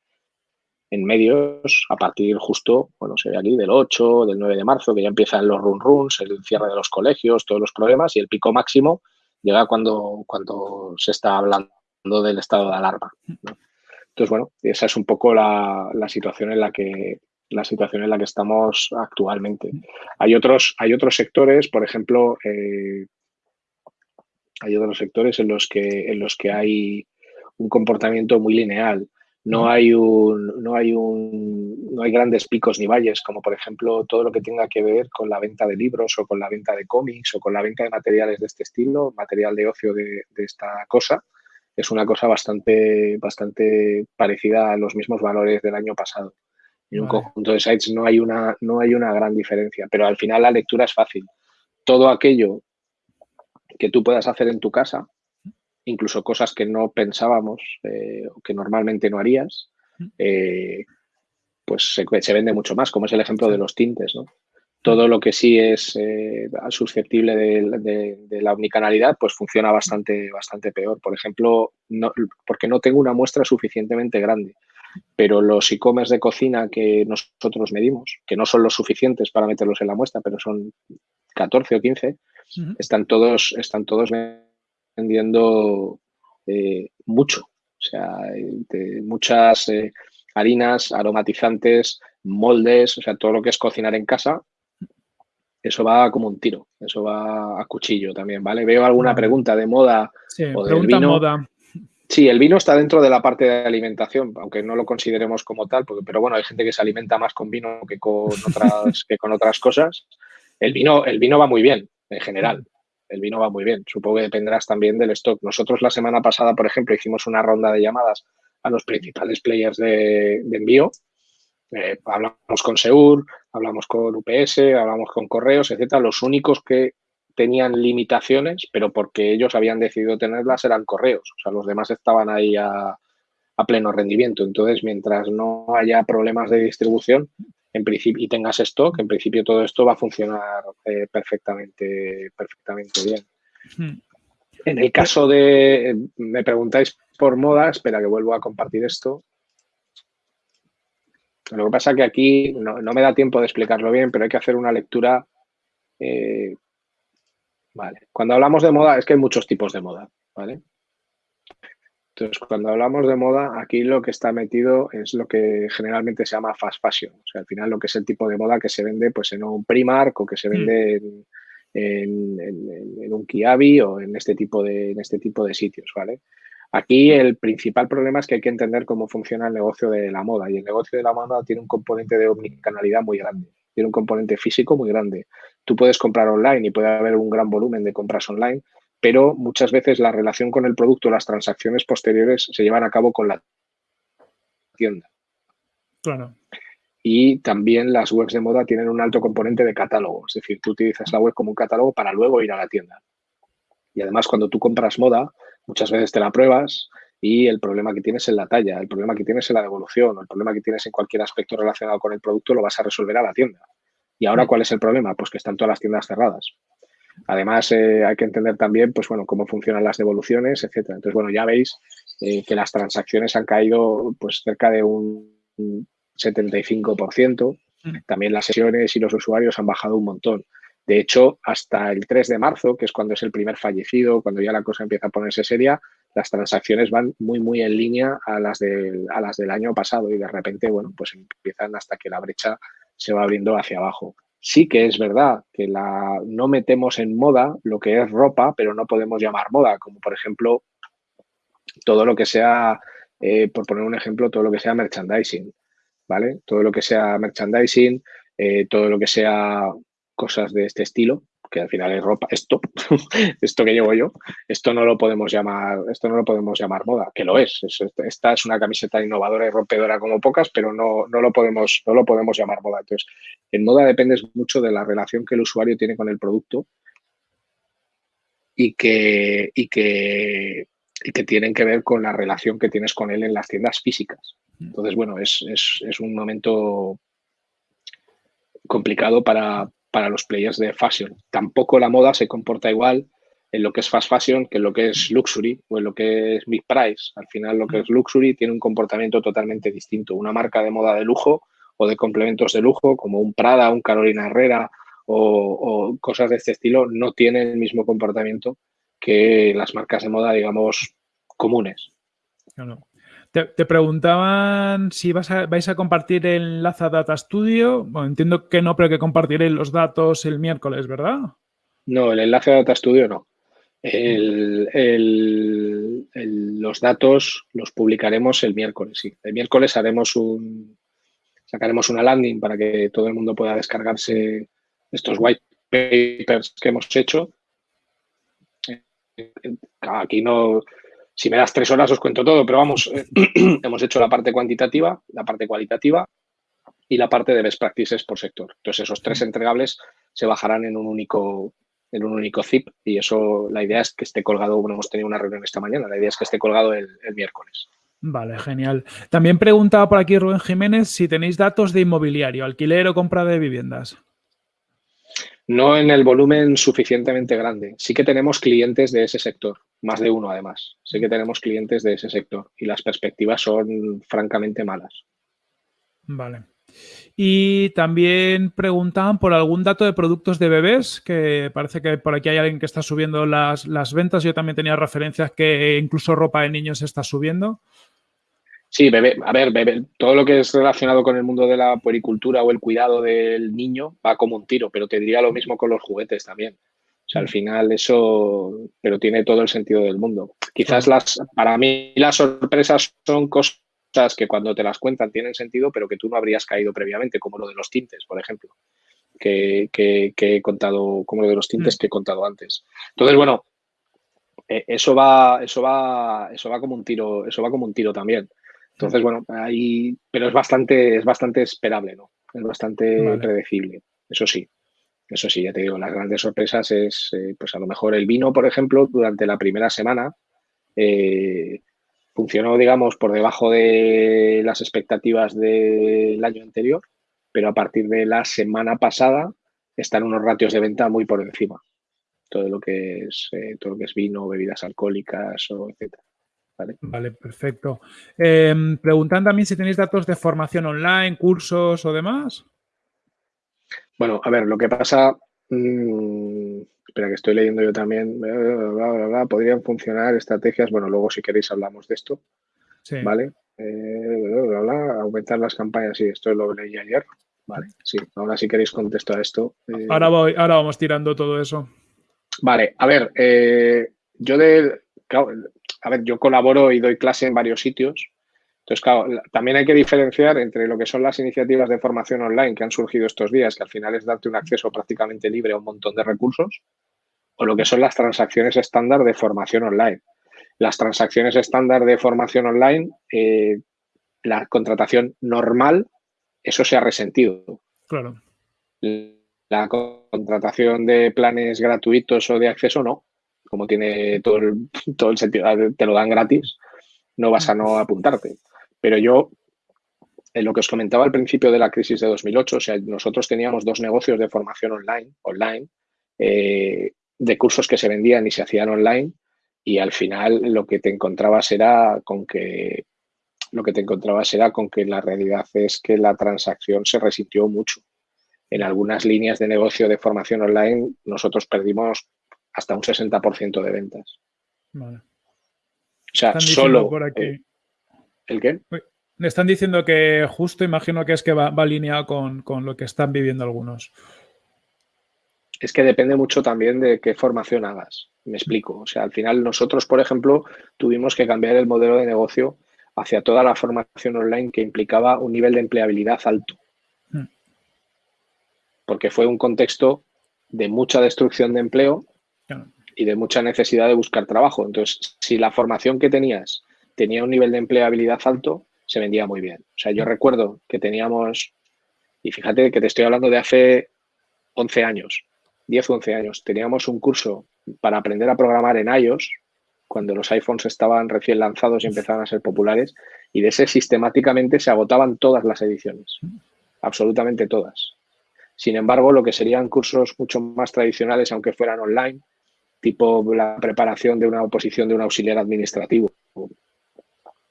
en medios a partir justo, bueno, se ve aquí del 8, del 9 de marzo, que ya empiezan los run runs, el cierre de los colegios, todos los problemas y el pico máximo llega cuando, cuando se está hablando del estado de alarma. Entonces, bueno, esa es un poco la, la situación en la que la situación en la que estamos actualmente. Hay otros, hay otros sectores, por ejemplo, eh, hay otros sectores en los que, en los que hay un comportamiento muy lineal. No hay un, no hay un, no hay grandes picos ni valles, como por ejemplo todo lo que tenga que ver con la venta de libros o con la venta de cómics o con la venta de materiales de este estilo, material de ocio de, de esta cosa. Es una cosa bastante, bastante parecida a los mismos valores del año pasado. En un conjunto de sites no hay, una, no hay una gran diferencia, pero al final la lectura es fácil. Todo aquello que tú puedas hacer en tu casa, incluso cosas que no pensábamos eh, o que normalmente no harías, eh, pues se, vende mucho más, como es el ejemplo de los tintes. ¿no? Todo lo que sí es eh, susceptible de, la omnicanalidad, pues funciona bastante, bastante peor. Por ejemplo, no, porque no tengo una muestra suficientemente grande pero los e-commerce de cocina que nosotros medimos, que no son los suficientes para meterlos en la muestra, pero son 14 o 15, están, todos, están todos vendiendo eh, mucho. O sea, muchas eh, harinas, aromatizantes, moldes, o sea, todo lo que es cocinar en casa, eso va como un tiro, eso va a cuchillo también, ¿vale? Veo alguna pregunta de moda o de vino. moda. Sí, el vino está dentro de la parte de alimentación, aunque no lo consideremos como tal, pero bueno, hay gente que se alimenta más con vino que con otras, que con otras cosas. El vino, el vino va muy bien, en general. El vino va muy bien. Supongo que dependerás también del stock. Nosotros la semana pasada, por ejemplo, hicimos una ronda de llamadas a los principales players de, envío. Eh, hablamos con Seur, hablamos con UPS, hablamos con Correos, etcétera. Los únicos que tenían limitaciones, pero porque ellos habían decidido tenerlas eran correos. O sea, los demás estaban ahí a, pleno rendimiento. Entonces, mientras no haya problemas de distribución en principio, y tengas stock, en principio todo esto va a funcionar eh, perfectamente, perfectamente bien. Hmm. En el caso de, me preguntáis por moda, espera que vuelvo a compartir esto. Lo que pasa es que aquí no, me da tiempo de explicarlo bien, pero hay que hacer una lectura. Eh, vale. Cuando hablamos de moda, es que hay muchos tipos de moda, ¿vale? Entonces, cuando hablamos de moda, aquí lo que está metido es lo que generalmente se llama fast fashion. O sea, al final lo que es el tipo de moda que se vende pues, en un Primark o que se vende mm. en, un Kiabi o en este tipo de, en este tipo de sitios, ¿vale? Aquí el principal problema es que hay que entender cómo funciona el negocio de la moda y el negocio de la moda tiene un componente de omnicanalidad muy grande, tiene un componente físico muy grande. Tú puedes comprar online y puede haber un gran volumen de compras online, pero muchas veces la relación con el producto, las transacciones posteriores se llevan a cabo con la tienda. Claro. Y también las webs de moda tienen un alto componente de catálogo, es decir, tú utilizas la web como un catálogo para luego ir a la tienda. Y además, cuando tú compras moda, muchas veces te la pruebas y el problema que tienes en la talla, el problema que tienes en la devolución o el problema que tienes en cualquier aspecto relacionado con el producto lo vas a resolver a la tienda. ¿Y ahora cuál es el problema? Pues que están todas las tiendas cerradas. Además, eh, hay que entender también, pues bueno, cómo funcionan las devoluciones, etcétera. Entonces, bueno, ya veis eh, que las transacciones han caído pues cerca de un 75%. Mm. También las sesiones y los usuarios han bajado un montón. De hecho, hasta el 3 de marzo, que es cuando es el primer fallecido, cuando ya la cosa empieza a ponerse seria, las transacciones van muy, muy en línea a las, del, a las del año pasado y de repente, bueno, pues empiezan hasta que la brecha se va abriendo hacia abajo. Sí que es verdad que la, no metemos en moda lo que es ropa, pero no podemos llamar moda, como por ejemplo todo lo que sea, eh, por poner un ejemplo, todo lo que sea merchandising, ¿vale? Todo lo que sea merchandising, eh, todo lo que sea cosas de este estilo, que al final es ropa, esto, esto que llevo yo, esto no lo podemos llamar, esto no lo podemos llamar moda, que lo es. esta es una camiseta innovadora y rompedora como pocas, pero no, no, lo podemos, no lo podemos llamar moda. Entonces, en moda depende mucho de la relación que el usuario tiene con el producto y que, y que, y que tienen que ver con la relación que tienes con él en las tiendas físicas. Entonces, bueno, es, es, es un momento complicado para, para los players de fashion. Tampoco la moda se comporta igual en lo que es fast fashion que en lo que es luxury o en lo que es mid price. Al final lo que es luxury tiene un comportamiento totalmente distinto. Una marca de moda de lujo o de complementos de lujo como un Prada, un Carolina Herrera o, cosas de este estilo no tiene el mismo comportamiento que las marcas de moda, digamos, comunes. Te, preguntaban si vas a, vais a compartir el enlace a Data Studio. Bueno, entiendo que no, pero que compartiréis los datos el miércoles, ¿verdad? No, el enlace a Data Studio no. los datos los publicaremos el miércoles, sí. El miércoles haremos un, sacaremos una landing para que todo el mundo pueda descargarse estos white papers que hemos hecho. Aquí no, si me das tres horas os cuento todo, pero vamos, eh, hemos hecho la parte cuantitativa, la parte cualitativa y la parte de best practices por sector. Entonces, esos tres entregables se bajarán en un único en un único zip y eso, la idea es que esté colgado, bueno, hemos tenido una reunión esta mañana, la idea es que esté colgado el, el miércoles. Vale, genial. También preguntaba por aquí Rubén Jiménez si tenéis datos de inmobiliario, alquiler o compra de viviendas. No en el volumen suficientemente grande. Sí que tenemos clientes de ese sector, más de uno además. Sí que tenemos clientes de ese sector y las perspectivas son francamente malas. Vale. Y también preguntaban por algún dato de productos de bebés, que parece que por aquí hay alguien que está subiendo las, las ventas. Yo también tenía referencias que incluso ropa de niños está subiendo. Sí, bebé, a ver, bebé, todo lo que es relacionado con el mundo de la puericultura o el cuidado del niño va como un tiro, pero te diría lo mismo con los juguetes también. O sea, al final eso, pero tiene todo el sentido del mundo. Quizás las, para mí las sorpresas son cosas que cuando te las cuentan tienen sentido, pero que tú no habrías caído previamente, como lo de los tintes, por ejemplo, que, he contado, como lo de los tintes mm. que he contado antes. Entonces, bueno, e, eso va, eso va, eso va como un tiro, eso va como un tiro también. Entonces, bueno, ahí, pero es bastante, es bastante esperable, ¿no? Es bastante predecible, eso sí. Eso sí, ya te digo, las grandes sorpresas es, eh, pues a lo mejor el vino, por ejemplo, durante la primera semana eh, funcionó, digamos, por debajo de las expectativas del año anterior, pero a partir de la semana pasada están unos ratios de venta muy por encima. Todo lo que es, eh, todo lo que es vino, bebidas alcohólicas, o etcétera. Vale, perfecto. Em, preguntan también si tenéis datos de formación online, cursos o demás. Bueno, a ver, lo que pasa, mm, espera que estoy leyendo yo también, podrían funcionar estrategias, bueno, luego si queréis hablamos de esto, ¿vale? Eh, aumentar las campañas, sí, esto lo leí ayer, ¿vale? Sí, ahora si queréis contesto a esto. Eh. ahora, voy, ahora vamos tirando todo eso. Vale, a ver, eh, yo de, a ver, yo colaboro y doy clase en varios sitios, entonces, claro, también hay que diferenciar entre lo que son las iniciativas de formación online que han surgido estos días, que al final es darte un acceso prácticamente libre a un montón de recursos, o lo que son las transacciones estándar de formación online. Las transacciones estándar de formación online, eh, la contratación normal, eso se ha resentido. Claro. La contratación de planes gratuitos o de acceso no, como tiene todo el, todo el sentido, te lo dan gratis, no vas a no apuntarte. Pero yo, en lo que os comentaba al principio de la crisis de 2008, o sea, nosotros teníamos dos negocios de formación online, online, eh, de cursos que se vendían y se hacían online, y al final lo que te encontrabas era con que lo que te encontrabas era con que la realidad es que la transacción se resintió mucho. En algunas líneas de negocio de formación online nosotros perdimos hasta un 60% de ventas. O sea, solo... Por aquí. Eh, ¿El qué? Me están diciendo que justo imagino que es que va, alineado con, lo que están viviendo algunos. Es que depende mucho también de qué formación hagas. Me explico. O sea, al final nosotros, por ejemplo, tuvimos que cambiar el modelo de negocio hacia toda la formación online que implicaba un nivel de empleabilidad alto. Hmm. Porque fue un contexto de mucha destrucción de empleo y de mucha necesidad de buscar trabajo. Entonces, si la formación que tenías tenía un nivel de empleabilidad alto, se vendía muy bien. O sea, yo recuerdo que teníamos, y fíjate que te estoy hablando de hace 11 años, 10 o 11 años, teníamos un curso para aprender a programar en iOS, cuando los iPhones estaban recién lanzados y empezaban a ser populares, y de ese sistemáticamente se agotaban todas las ediciones, absolutamente todas. Sin embargo, lo que serían cursos mucho más tradicionales, aunque fueran online, tipo la preparación de una oposición de un auxiliar administrativo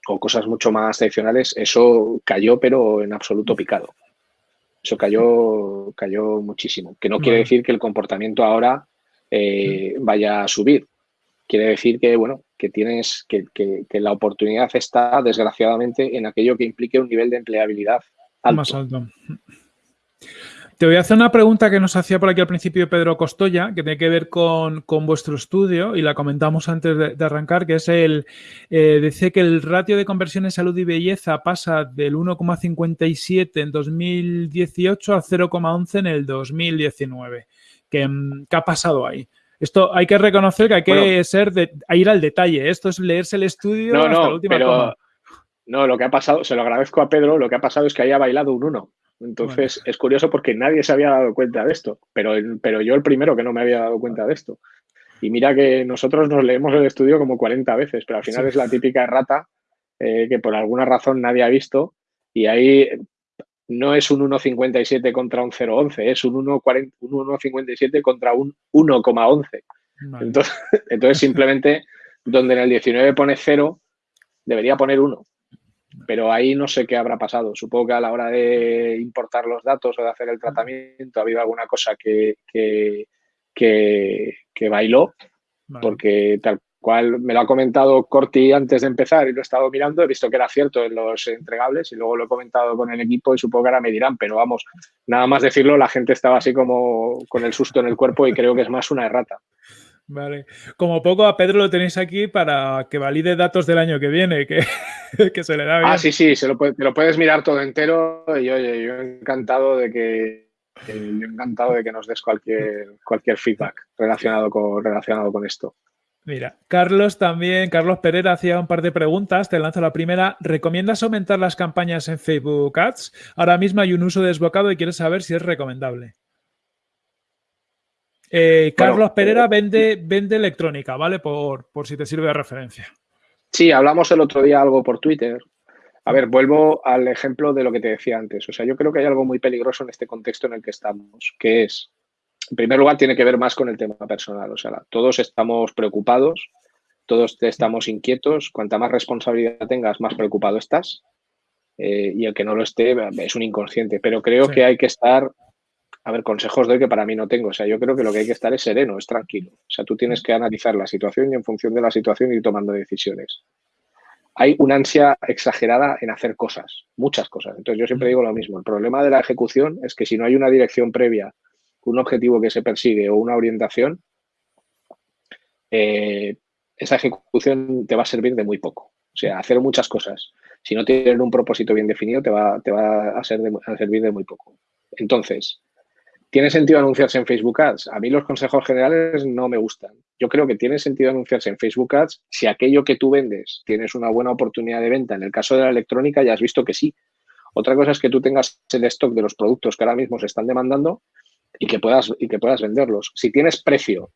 o cosas mucho más tradicionales, eso cayó, pero en absoluto picado. Eso cayó, cayó muchísimo. Que no quiere decir que el comportamiento ahora eh, vaya a subir. Quiere decir que, bueno, que tienes, que, que, la oportunidad está, desgraciadamente, en aquello que implique un nivel de empleabilidad alto. Más alto. Te voy a hacer una pregunta que nos hacía por aquí al principio Pedro Costoya, que tiene que ver con, vuestro estudio y la comentamos antes de, arrancar, que es el, eh, dice que el ratio de conversión en salud y belleza pasa del 1,57 en 2018 a 0,11 en el 2019. Mm, ¿Qué, ha pasado ahí? Esto hay que reconocer que hay que ser de, ir al detalle. Esto es leerse el estudio no, hasta la última pero, No, lo que ha pasado, se lo agradezco a Pedro, lo que ha pasado es que haya bailado un 1. Entonces es curioso porque nadie se había dado cuenta de esto, pero, pero yo el primero que no me había dado cuenta de esto. Y mira que nosotros nos leemos el estudio como 40 veces, pero al final es la típica errata eh, que por alguna razón nadie ha visto y ahí no es un 1,57 contra un 0,11, es un 1,57 contra un 1,11. Entonces, entonces simplemente donde en el 19 pone 0, debería poner 1 pero ahí no sé qué habrá pasado. Supongo que a la hora de importar los datos o de hacer el tratamiento ha habido alguna cosa que, que, que, bailó, porque tal cual me lo ha comentado Corti antes de empezar y lo he estado mirando, he visto que era cierto en los entregables y luego lo he comentado con el equipo y supongo que ahora me dirán, pero vamos, nada más decirlo, la gente estaba así como con el susto en el cuerpo y creo que es más una errata. Vale. Como poco a Pedro lo tenéis aquí para que valide datos del año que viene, que, se le da bien. Ah, sí, sí, se lo, lo puedes mirar todo entero y oye, yo encantado de que yo encantado de que nos des cualquier, cualquier feedback relacionado con, relacionado con esto. Mira, Carlos también, Carlos Pereira hacía un par de preguntas, te lanzo la primera. ¿Recomiendas aumentar las campañas en Facebook Ads? Ahora mismo hay un uso desbocado y quieres saber si es recomendable. Eh, Carlos Pereira eh, vende, vende electrónica, ¿vale? Por, por si te sirve de referencia. Sí, hablamos el otro día algo por Twitter. A ver, vuelvo al ejemplo de lo que te decía antes. O sea, yo creo que hay algo muy peligroso en este contexto en el que estamos, que es, en primer lugar, tiene que ver más con el tema personal. O sea, todos estamos preocupados, todos estamos inquietos. Cuanta más responsabilidad tengas, más preocupado estás. Eh, y el que no lo esté es un inconsciente. Pero creo que hay que estar a ver, consejos doy que para mí no tengo. O sea, yo creo que lo que hay que estar es sereno, es tranquilo. O sea, tú tienes que analizar la situación y en función de la situación ir tomando decisiones. Hay una ansia exagerada en hacer cosas, muchas cosas. Entonces, yo siempre digo lo mismo. El problema de la ejecución es que si no hay una dirección previa, un objetivo que se persigue o una orientación, eh, esa ejecución te va a servir de muy poco. O sea, hacer muchas cosas. Si no tienes un propósito bien definido, te va, te va a, ser a servir de muy poco. Entonces, ¿Tiene sentido anunciarse en Facebook Ads? A mí los consejos generales no me gustan. Yo creo que tiene sentido anunciarse en Facebook Ads si aquello que tú vendes tienes una buena oportunidad de venta. En el caso de la electrónica ya has visto que sí. Otra cosa es que tú tengas el stock de los productos que ahora mismo se están demandando y que puedas, y que puedas venderlos. Si tienes precio,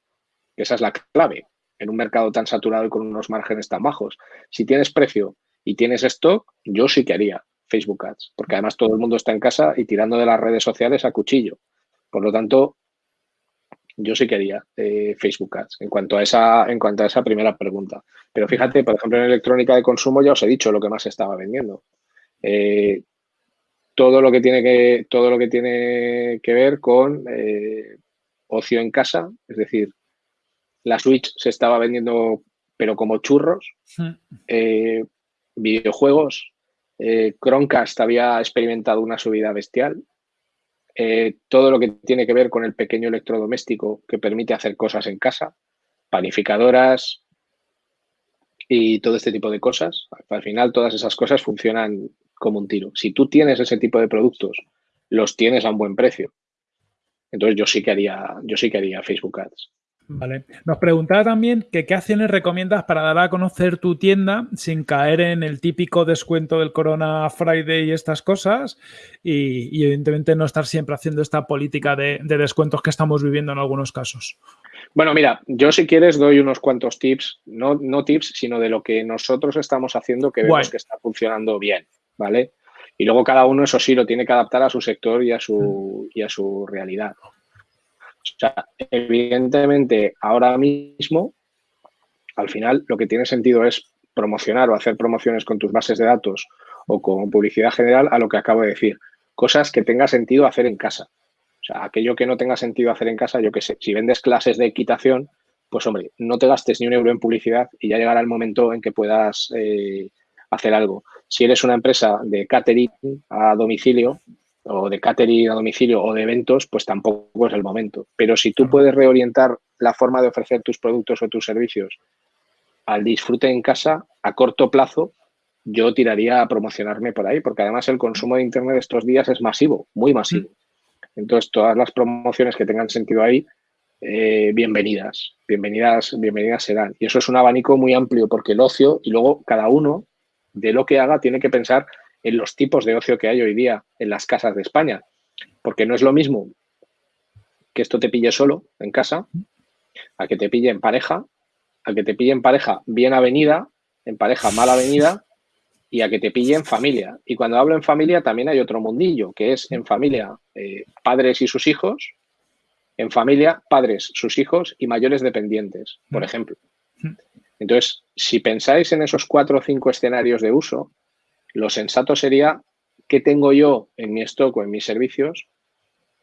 esa es la clave en un mercado tan saturado y con unos márgenes tan bajos, si tienes precio y tienes stock, yo sí que haría Facebook Ads, porque además todo el mundo está en casa y tirando de las redes sociales a cuchillo. Por lo tanto, yo sí quería eh, Facebook Ads en cuanto, a esa, en cuanto a esa primera pregunta. Pero fíjate, por ejemplo, en electrónica de consumo ya os he dicho lo que más estaba vendiendo. Eh, todo, lo que tiene que, todo lo que tiene que ver con eh, ocio en casa, es decir, la Switch se estaba vendiendo pero como churros, videojuegos, Chromecast había experimentado una subida bestial, eh, todo lo que tiene que ver con el pequeño electrodoméstico que permite hacer cosas en casa, panificadoras y todo este tipo de cosas. Al final todas esas cosas funcionan como un tiro. Si tú tienes ese tipo de productos, los tienes a un buen precio. Entonces yo sí que haría, yo sí que haría Facebook Ads. Vale. Nos preguntaba también que qué acciones recomiendas para dar a conocer tu tienda sin caer en el típico descuento del Corona Friday y estas cosas y, evidentemente no estar siempre haciendo esta política de, descuentos que estamos viviendo en algunos casos. Bueno, mira, yo si quieres doy unos cuantos tips, no, no tips, sino de lo que nosotros estamos haciendo que vemos que está funcionando bien, ¿vale? Y luego cada uno, eso sí, lo tiene que adaptar a su sector y a su, y a su realidad. O sea, evidentemente, ahora mismo, al final, lo que tiene sentido es promocionar o hacer promociones con tus bases de datos o con publicidad general a lo que acabo de decir. Cosas que tenga sentido hacer en casa. O sea, aquello que no tenga sentido hacer en casa, yo qué sé, si vendes clases de equitación, pues hombre, no te gastes ni un euro en publicidad y ya llegará el momento en que puedas eh, hacer algo. Si eres una empresa de catering a domicilio, o de catering a domicilio o de eventos, pues tampoco es el momento. Pero si tú puedes reorientar la forma de ofrecer tus productos o tus servicios al disfrute en casa a corto plazo, yo tiraría a promocionarme por ahí, porque además el consumo de Internet estos días es masivo, muy masivo. Entonces, todas las promociones que tengan sentido ahí, eh, bienvenidas, bienvenidas, bienvenidas serán. Y eso es un abanico muy amplio, porque el ocio, y luego cada uno de lo que haga tiene que pensar en los tipos de ocio que hay hoy día en las casas de España. Porque no es lo mismo que esto te pille solo en casa, a que te pille en pareja, a que te pille en pareja bien avenida, en pareja mal avenida y a que te pille en familia. Y cuando hablo en familia también hay otro mundillo, que es en familia eh, padres y sus hijos, en familia padres, sus hijos y mayores dependientes, por mm. ejemplo. Mm. Entonces, si pensáis en esos cuatro o cinco escenarios de uso, lo sensato sería qué tengo yo en mi stock o en mis servicios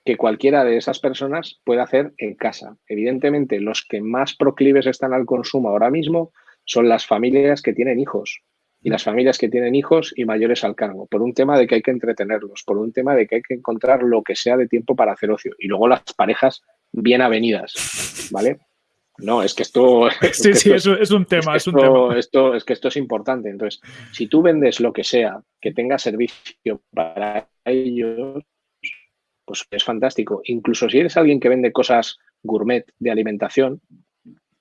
que cualquiera de esas personas pueda hacer en casa. Evidentemente, los que más proclives están al consumo ahora mismo son las familias que tienen hijos y las familias que tienen hijos y mayores al cargo, por un tema de que hay que entretenerlos, por un tema de que hay que encontrar lo que sea de tiempo para hacer ocio. Y luego las parejas bien avenidas, ¿vale? No, es que esto. Sí, sí, es, un tema, es, un tema. Esto, es que esto es importante. Entonces, si tú vendes lo que sea que tenga servicio para ellos, pues es fantástico. Incluso si eres alguien que vende cosas gourmet de alimentación,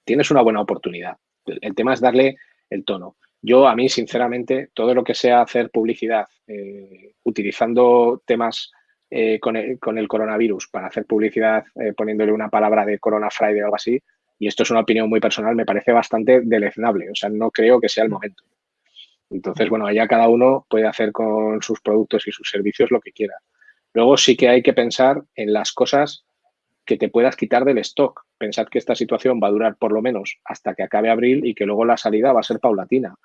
tienes una buena oportunidad. El, tema es darle el tono. Yo, a mí, sinceramente, todo lo que sea hacer publicidad eh, utilizando temas eh, con, el, con, el, coronavirus para hacer publicidad eh, poniéndole una palabra de Corona Friday o algo así, y esto es una opinión muy personal, me parece bastante deleznable. O sea, no creo que sea el momento. Entonces, bueno, allá cada uno puede hacer con sus productos y sus servicios lo que quiera. Luego sí que hay que pensar en las cosas que te puedas quitar del stock. Pensad que esta situación va a durar por lo menos hasta que acabe abril y que luego la salida va a ser paulatina.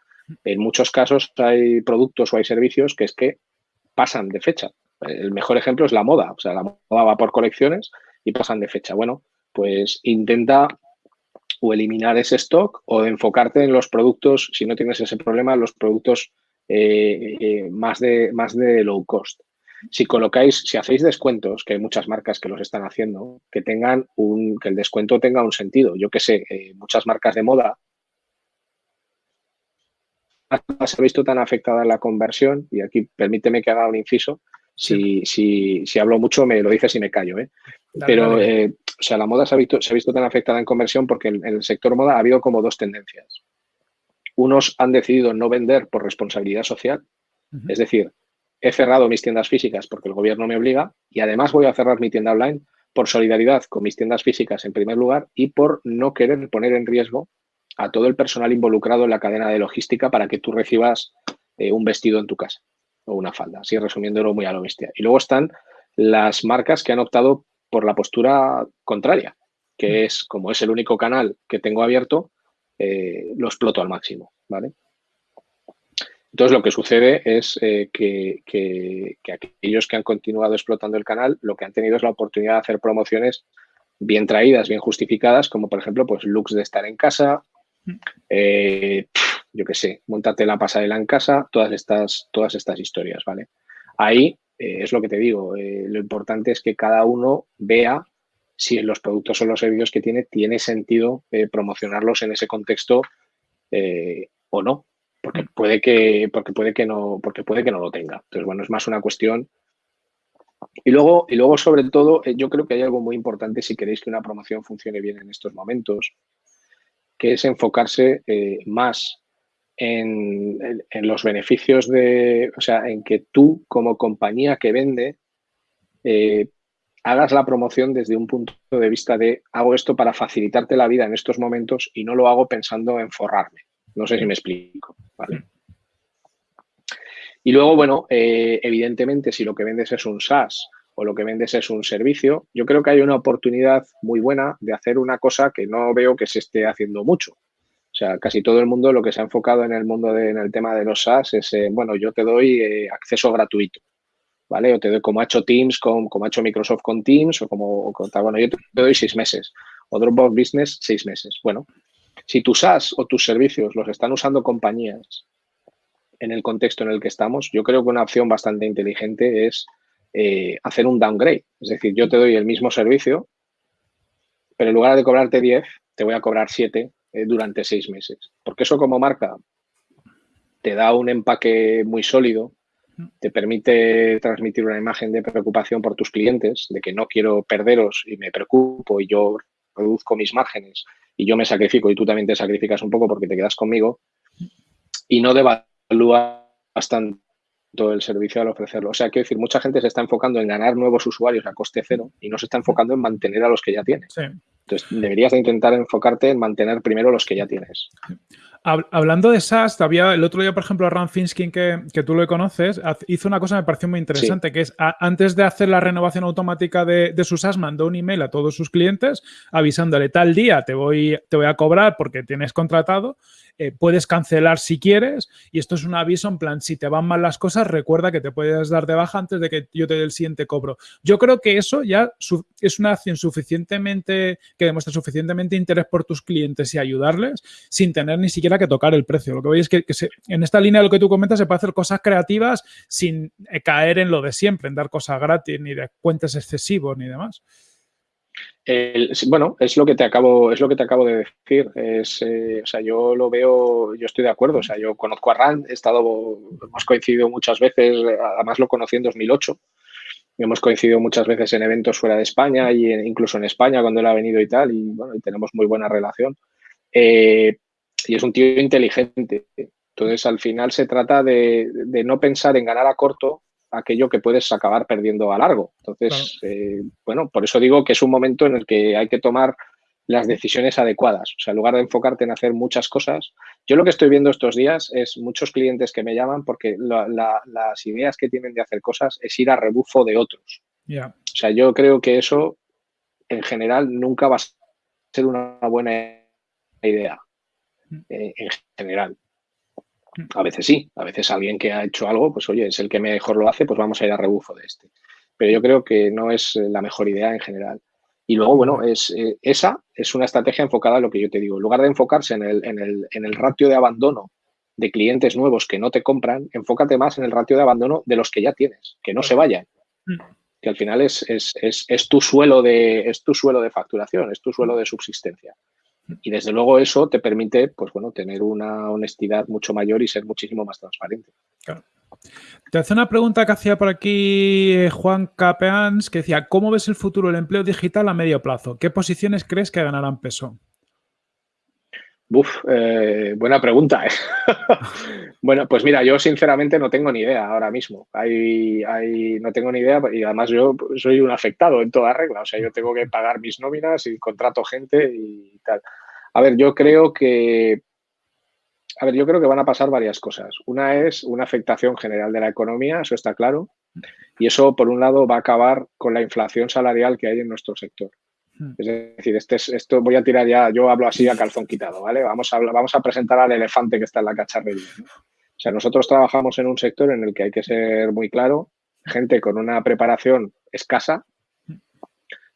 En muchos casos hay productos o hay servicios que es que pasan de fecha. El mejor ejemplo es la moda. O sea, la moda va por colecciones y pasan de fecha. Bueno, pues intenta o eliminar ese stock o enfocarte en los productos, si no tienes ese problema, los productos eh, eh, más, de, más de low cost. Si colocáis, si hacéis descuentos, que hay muchas marcas que los están haciendo, que tengan un, que el descuento tenga un sentido. Yo que sé, eh, muchas marcas de moda se ha visto tan afectada en la conversión, y aquí permíteme que haga un inciso, si, si, si hablo mucho me lo dices y me callo, ¿eh? Pero, eh, o sea, la moda se ha, visto, se ha visto tan afectada en conversión porque en, el sector moda ha habido como dos tendencias. Unos han decidido no vender por responsabilidad social, es decir, he cerrado mis tiendas físicas porque el gobierno me obliga y además voy a cerrar mi tienda online por solidaridad con mis tiendas físicas en primer lugar y por no querer poner en riesgo a todo el personal involucrado en la cadena de logística para que tú recibas eh, un vestido en tu casa o una falda, así resumiéndolo muy a lo bestia. Y luego están las marcas que han optado por la postura contraria, que mm. es, como es el único canal que tengo abierto, eh, lo exploto al máximo, ¿vale? Entonces, lo que sucede es eh, que, que, aquellos que han continuado explotando el canal, lo que han tenido es la oportunidad de hacer promociones bien traídas, bien justificadas, como por ejemplo, pues looks de estar en casa, mm. eh, yo qué sé, montate la pasarela en casa, todas estas, todas estas historias, ¿vale? Ahí eh, es lo que te digo, eh, lo importante es que cada uno vea si los productos o los servicios que tiene tiene sentido eh, promocionarlos en ese contexto o no, porque puede que, porque puede que no, porque puede que no lo tenga. Entonces, bueno, es más una cuestión. Y luego, y luego, sobre todo, yo creo que hay algo muy importante si queréis que una promoción funcione bien en estos momentos, que es enfocarse más en, los beneficios de, o sea, en que tú como compañía que vende eh, hagas la promoción desde un punto de vista de hago esto para facilitarte la vida en estos momentos y no lo hago pensando en forrarme. No sé si me explico. Y luego, bueno, eh, evidentemente, si lo que vendes es un SaaS o lo que vendes es un servicio, yo creo que hay una oportunidad muy buena de hacer una cosa que no veo que se esté haciendo mucho, sea, casi todo el mundo lo que se ha enfocado en el mundo de, en el tema de los SaaS es, eh, bueno, yo te doy eh, acceso gratuito, ¿vale? O te doy como ha hecho Teams, con, como ha hecho Microsoft con Teams, o como, bueno, yo te, doy seis meses, o Dropbox Business seis meses. Bueno, si tus SaaS o tus servicios los están usando compañías en el contexto en el que estamos, yo creo que una opción bastante inteligente es eh, hacer un downgrade. Es decir, yo te doy el mismo servicio, pero en lugar de cobrarte 10, te voy a cobrar 7 eh, durante seis meses. Porque eso como marca te da un empaque muy sólido, te permite transmitir una imagen de preocupación por tus clientes, de que no quiero perderos y me preocupo y yo reduzco mis márgenes y yo me sacrifico y tú también te sacrificas un poco porque te quedas conmigo y no devalúa bastante todo el servicio al ofrecerlo. O sea, quiero decir, mucha gente se está enfocando en ganar nuevos usuarios a coste cero y no se está enfocando en mantener a los que ya tiene. Entonces, deberías de intentar enfocarte en mantener primero los que ya tienes. Hablando de SaaS, había el otro día, por ejemplo, Ram Finskin, que, que, tú lo conoces, hizo una cosa que me pareció muy interesante, que es antes de hacer la renovación automática de, de, su SaaS, mandó un email a todos sus clientes avisándole tal día te voy, te voy a cobrar porque tienes contratado eh, puedes cancelar si quieres y esto es un aviso en plan, si te van mal las cosas, recuerda que te puedes dar de baja antes de que yo te dé el siguiente cobro. Yo creo que eso ya es una acción suficientemente, que demuestra suficientemente interés por tus clientes y ayudarles sin tener ni siquiera que tocar el precio. Lo que veis es que, en esta línea de lo que tú comentas se puede hacer cosas creativas sin eh, caer en lo de siempre, en dar cosas gratis, ni de cuentas excesivos, ni demás bueno, es lo que te acabo, es lo que te acabo de decir. Eh, o sea, yo lo veo, yo estoy de acuerdo. O sea, yo conozco a Rand, he estado, hemos coincidido muchas veces, además lo conocí en 2008. Hemos coincidido muchas veces en eventos fuera de España y incluso en España cuando él ha venido y tal, y bueno, y tenemos muy buena relación. Eh, y es un tío inteligente. Entonces, al final se trata de no pensar en ganar a corto, aquello que puedes acabar perdiendo a largo. Entonces, eh, bueno, por eso digo que es un momento en el que hay que tomar las decisiones adecuadas. O sea, en lugar de enfocarte en hacer muchas cosas, yo lo que estoy viendo estos días es muchos clientes que me llaman porque las ideas que tienen de hacer cosas es ir a rebufo de otros. O sea, yo creo que eso en general nunca va a ser una buena idea. Mm. Eh, en general. Mm. A veces sí, a veces alguien que ha hecho algo, pues oye, es el que mejor lo hace, pues vamos a ir a rebufo de este. Pero yo creo que no es la mejor idea en general. Y luego, bueno, es, eh, esa es una estrategia enfocada a lo que yo te digo. En lugar de enfocarse en el, en el, en el ratio de abandono de clientes nuevos que no te compran, enfócate más en el ratio de abandono de los que ya tienes, que no se vayan. Mm. Que al final es, es, es, es, tu suelo de, es tu suelo de facturación, es tu suelo de subsistencia. Y desde luego eso te permite, pues bueno, tener una honestidad mucho mayor y ser muchísimo más transparente. Te hace una pregunta que hacía por aquí eh, Juan Capeans, que decía, ¿cómo ves el futuro del empleo digital a medio plazo? ¿Qué posiciones crees que ganarán peso? Uf, eh, buena pregunta. ¿eh? bueno, pues mira, yo sinceramente no tengo ni idea ahora mismo. Hay, hay, no tengo ni idea y además yo soy un afectado en toda regla. O sea, yo tengo que pagar mis nóminas y contrato gente y tal. A ver, yo creo que a ver, yo creo que van a pasar varias cosas. Una es una afectación general de la economía, eso está claro. Y eso, por un lado, va a acabar con la inflación salarial que hay en nuestro sector. Hmm. Es decir, este esto voy a tirar ya, yo hablo así a calzón quitado, ¿vale? Vamos a, vamos a presentar al elefante que está en la cacharrería. O sea, nosotros trabajamos en un sector en el que hay que ser muy claro, gente con una preparación escasa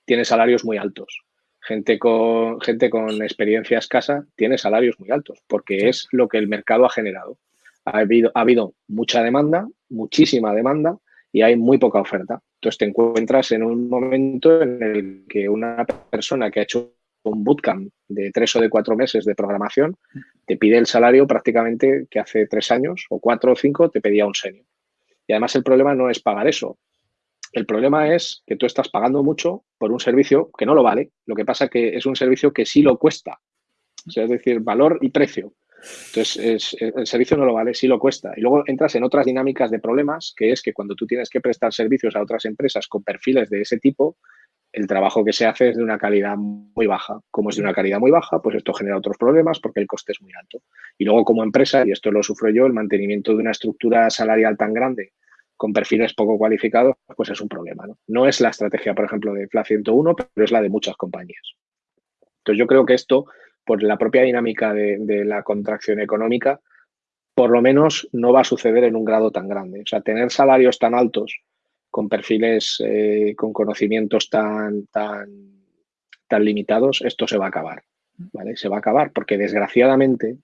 tiene salarios muy altos. Gente con, gente con experiencia escasa tiene salarios muy altos, porque es lo que el mercado ha generado. Ha habido, ha habido mucha demanda, muchísima demanda, y hay muy poca oferta. Entonces te encuentras en un momento en el que una persona que ha hecho un bootcamp de tres o de cuatro meses de programación te pide el salario prácticamente que hace tres años o cuatro o cinco te pedía un senior. Y además el problema no es pagar eso. El problema es que tú estás pagando mucho por un servicio que no lo vale. Lo que pasa es que es un servicio que sí lo cuesta. es decir, valor y precio. Entonces, el servicio no lo vale, sí lo cuesta. Y luego entras en otras dinámicas de problemas, que es que cuando tú tienes que prestar servicios a otras empresas con perfiles de ese tipo, el trabajo que se hace es de una calidad muy baja. Como es de una calidad muy baja, pues esto genera otros problemas porque el coste es muy alto. Y luego como empresa, y esto lo sufro yo, el mantenimiento de una estructura salarial tan grande con perfiles poco cualificados, pues es un problema. No, no es la estrategia, por ejemplo, de FLA 101, pero es la de muchas compañías. Entonces yo creo que esto por la propia dinámica de, la contracción económica, por lo menos no va a suceder en un grado tan grande. O sea, tener salarios tan altos con perfiles, eh, con conocimientos tan, tan, tan limitados, esto se va a acabar. ¿vale? Se va a acabar porque desgraciadamente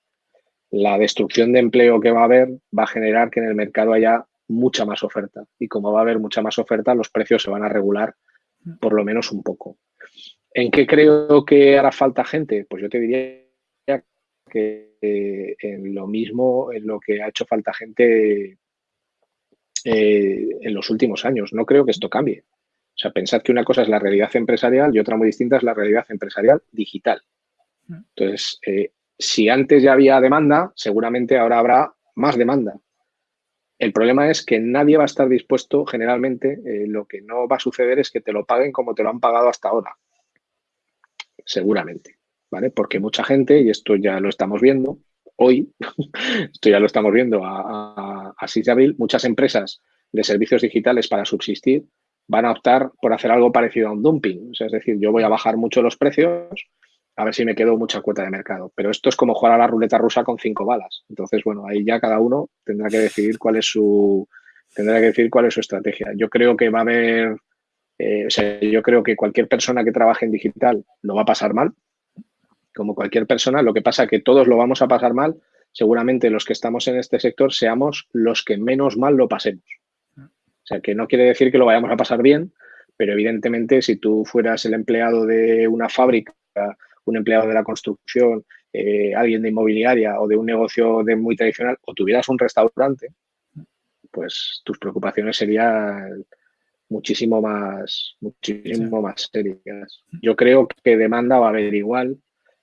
la destrucción de empleo que va a haber va a generar que en el mercado haya mucha más oferta. Y como va a haber mucha más oferta, los precios se van a regular por lo menos un poco. ¿En qué creo que hará falta gente? Pues yo te diría que eh, en lo mismo, en lo que ha hecho falta gente eh, en los últimos años. No creo que esto cambie. O sea, pensad que una cosa es la realidad empresarial y otra muy distinta es la realidad empresarial digital. Entonces, eh, si antes ya había demanda, seguramente ahora habrá más demanda. El problema es que nadie va a estar dispuesto, generalmente, lo que no va a suceder es que te lo paguen como te lo han pagado hasta ahora seguramente, ¿vale? Porque mucha gente, y esto ya lo estamos viendo hoy, esto ya lo estamos viendo a, a, 6 de abril, muchas empresas de servicios digitales para subsistir van a optar por hacer algo parecido a un dumping. O sea, es decir, yo voy a bajar mucho los precios a ver si me quedo mucha cuota de mercado. Pero esto es como jugar a la ruleta rusa con cinco balas. Entonces, bueno, ahí ya cada uno tendrá que decidir cuál es su tendrá que decir cuál es su estrategia. Yo creo que va a haber eh, o sea, yo creo que cualquier persona que trabaje en digital lo va a pasar mal, como cualquier persona. Lo que pasa es que todos lo vamos a pasar mal. Seguramente los que estamos en este sector seamos los que menos mal lo pasemos. O sea, que no quiere decir que lo vayamos a pasar bien, pero evidentemente si tú fueras el empleado de una fábrica, un empleado de la construcción, eh, alguien de inmobiliaria o de un negocio de muy tradicional, o tuvieras un restaurante, pues tus preocupaciones serían muchísimo más, muchísimo más serias. Yo creo que demanda va a haber igual,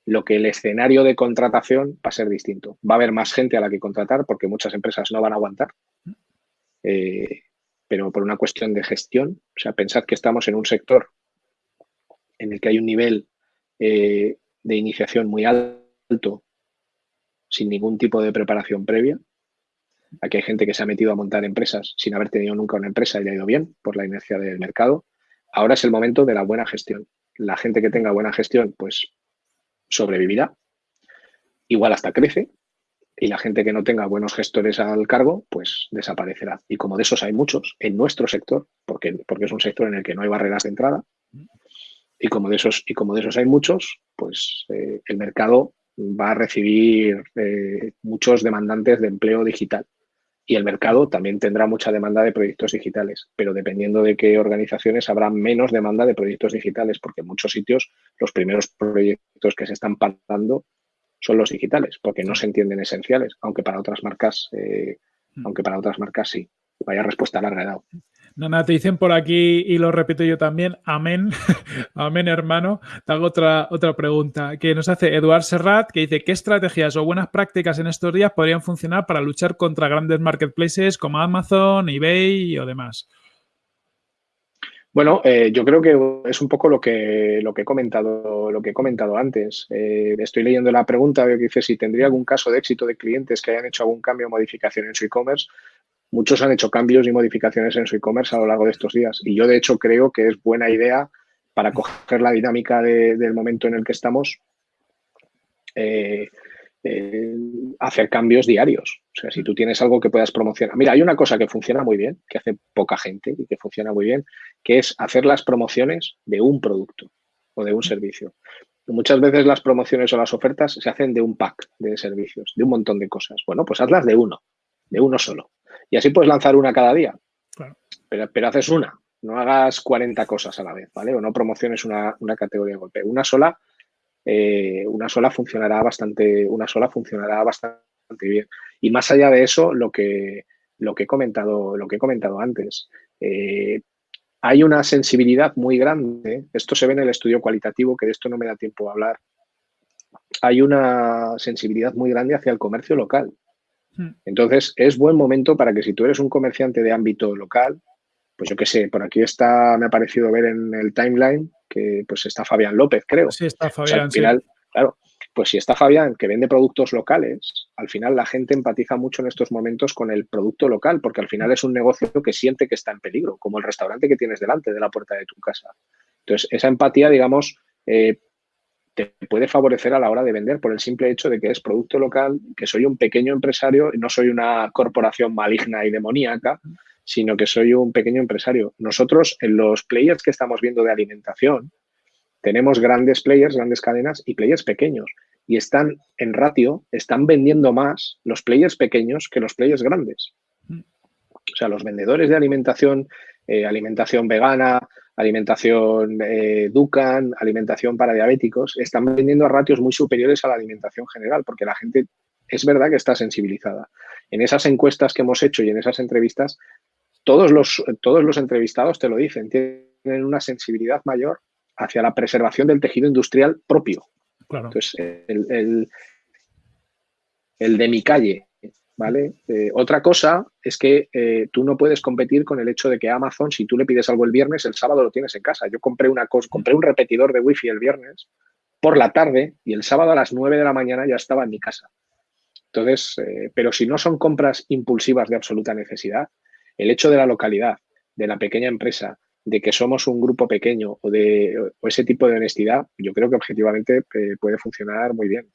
lo que el escenario de contratación va a ser distinto. Va a haber más gente a la que contratar porque muchas empresas no van a aguantar. Eh, pero por una cuestión de gestión. O sea, pensad que estamos en un sector en el que hay un nivel eh, de iniciación muy alto, sin ningún tipo de preparación previa. Aquí hay gente que se ha metido a montar empresas sin haber tenido nunca una empresa y le ha ido bien por la inercia del mercado. Ahora es el momento de la buena gestión. La gente que tenga buena gestión, pues sobrevivirá. Igual hasta crece. Y la gente que no tenga buenos gestores al cargo, pues desaparecerá. Y como de esos hay muchos en nuestro sector, porque, porque es un sector en el que no hay barreras de entrada, y como de esos, y como de esos hay muchos, pues eh, el mercado va a recibir eh, muchos demandantes de empleo digital. Y el mercado también tendrá mucha demanda de proyectos digitales, pero dependiendo de qué organizaciones habrá menos demanda de proyectos digitales, porque en muchos sitios los primeros proyectos que se están pagando son los digitales, porque no se entienden esenciales, aunque para otras marcas, eh, mm. aunque para otras marcas sí. Vaya respuesta larga he dado. Nada, te dicen por aquí, y lo repito yo también, amén, amén hermano. Te hago otra, otra pregunta que nos hace Eduard Serrat, que dice, ¿qué estrategias o buenas prácticas en estos días podrían funcionar para luchar contra grandes marketplaces como Amazon, eBay o demás? Bueno, eh, yo creo que es un poco lo que, lo que he comentado, lo que he comentado antes. Eh, estoy leyendo la pregunta, que dice si tendría algún caso de éxito de clientes que hayan hecho algún cambio o modificación en su e-commerce. Muchos han hecho cambios y modificaciones en su e-commerce a lo largo de estos días. Y yo, de hecho, creo que es buena idea para coger la dinámica del momento en el que estamos, eh, eh, hacer cambios diarios. O sea, si tú tienes algo que puedas promocionar. Mira, hay una cosa que funciona muy bien, que hace poca gente y que funciona muy bien, que es hacer las promociones de un producto o de un servicio. Muchas veces las promociones o las ofertas se hacen de un pack de servicios, de un montón de cosas. Bueno, pues hazlas de uno, de uno solo. Y así puedes lanzar una cada día. Pero, haces una, no hagas 40 cosas a la vez, ¿vale? O no promociones una, categoría de golpe. Una sola, eh, una sola funcionará bastante, una sola funcionará bastante bien. Y más allá de eso, lo que, lo que he comentado, lo que he comentado antes. Eh, hay una sensibilidad muy grande, esto se ve en el estudio cualitativo, que de esto no me da tiempo a hablar. Hay una sensibilidad muy grande hacia el comercio local. Hmm. Entonces, es buen momento para que si tú eres un comerciante de ámbito local, pues yo qué sé, por aquí está, me ha parecido ver en el timeline que pues está Fabián López, creo. Sí, está Fabián. al final, claro, pues si está Fabián que vende productos locales, al final la gente empatiza mucho en estos momentos con el producto local, porque al final es un negocio que siente que está en peligro, como el restaurante que tienes delante de la puerta de tu casa. Entonces, esa empatía, digamos, eh, te puede favorecer a la hora de vender por el simple hecho de que es producto local, que soy un pequeño empresario, no soy una corporación maligna y demoníaca, sino que soy un pequeño empresario. Nosotros, en los players que estamos viendo de alimentación, tenemos grandes players, grandes cadenas y players pequeños. Y están en ratio, están vendiendo más los players pequeños que los players grandes. O sea, los vendedores de alimentación, eh, alimentación vegana, alimentación eh, Ducan, alimentación para diabéticos, están vendiendo a ratios muy superiores a la alimentación general, porque la gente es verdad que está sensibilizada. En esas encuestas que hemos hecho y en esas entrevistas, todos los, todos los entrevistados te lo dicen, tienen una sensibilidad mayor hacia la preservación del tejido industrial propio. Entonces, el, el de mi calle, ¿vale? Eh, otra cosa es que eh, tú no puedes competir con el hecho de que Amazon, si tú le pides algo el viernes, el sábado lo tienes en casa. Yo compré, una compré un repetidor de wifi el viernes por la tarde y el sábado a las 9 de la mañana ya estaba en mi casa. Entonces, eh, pero si no son compras impulsivas de absoluta necesidad, el hecho de la localidad, de la pequeña empresa, de que somos un grupo pequeño o de o ese tipo de honestidad, yo creo que objetivamente puede funcionar muy bien.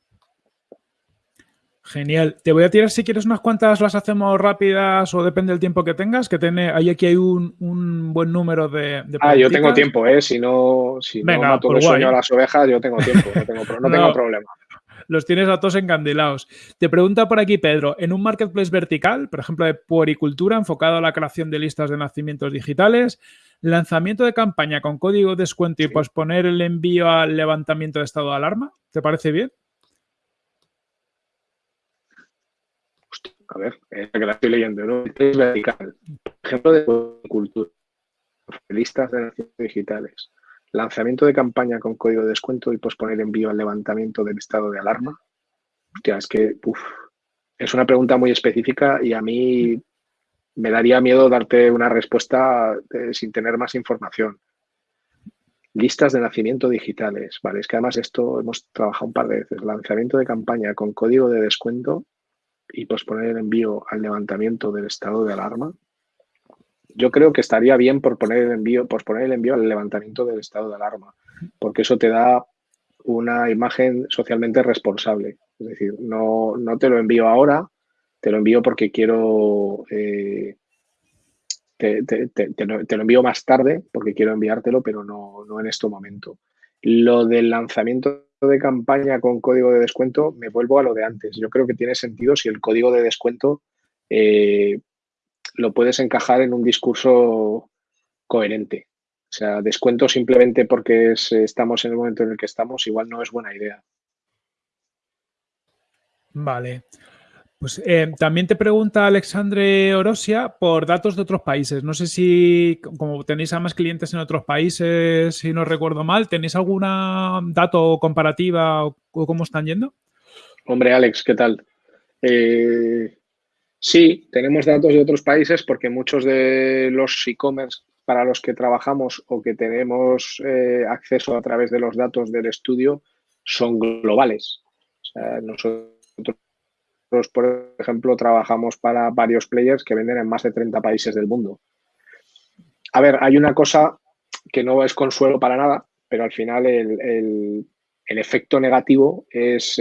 Genial. Te voy a tirar si quieres unas cuantas, las hacemos rápidas o depende del tiempo que tengas, que tiene, ahí aquí hay un, buen número de, Ah, yo tengo tiempo, ¿eh? Si no, si no mato el sueño a las ovejas, yo tengo tiempo, no tengo, no tengo problema. Los tienes a todos encandilados. Te pregunta por aquí, Pedro, en un marketplace vertical, por ejemplo, de puericultura, enfocado a la creación de listas de nacimientos digitales, lanzamiento de campaña con código de descuento y posponer el envío al levantamiento de estado de alarma, ¿te parece bien? A ver, es que la estoy leyendo, ¿no? Es. Ejemplo de cultura. Listas de digitales. Lanzamiento de campaña con código de descuento y posponer envío al levantamiento del estado de alarma. Hostia, es que uf, es una pregunta muy específica y a mí me daría miedo darte una respuesta eh, sin tener más información. Listas de nacimiento digitales, ¿vale? Es que además esto hemos trabajado un par de veces. Lanzamiento de campaña con código de descuento y posponer el envío al levantamiento del estado de alarma. Yo creo que estaría bien por poner el envío, posponer el envío al levantamiento del estado de alarma, porque eso te da una imagen socialmente responsable. Es decir, no, no te lo envío ahora, te lo envío porque quiero, eh, te, lo, envío más tarde porque quiero enviártelo, pero no, en este momento. Lo del lanzamiento de campaña con código de descuento, me vuelvo a lo de antes. Yo creo que tiene sentido si el código de descuento eh, lo puedes encajar en un discurso coherente. O sea, descuento simplemente porque estamos en el momento en el que estamos, igual no es buena idea. Vale. Pues eh, también te pregunta Alexandre Orosia por datos de otros países. No sé si, como tenéis a más clientes en otros países, si no recuerdo mal, ¿tenéis alguna dato comparativa o, cómo están yendo? Hombre, Alex, ¿qué tal? Eh, sí, tenemos datos de otros países porque muchos de los e-commerce para los que trabajamos o que tenemos eh, acceso a través de los datos del estudio son globales. O sea, nosotros por ejemplo, trabajamos para varios players que venden en más de 30 países del mundo. A ver, hay una cosa que no es consuelo para nada, pero al final el, efecto negativo es,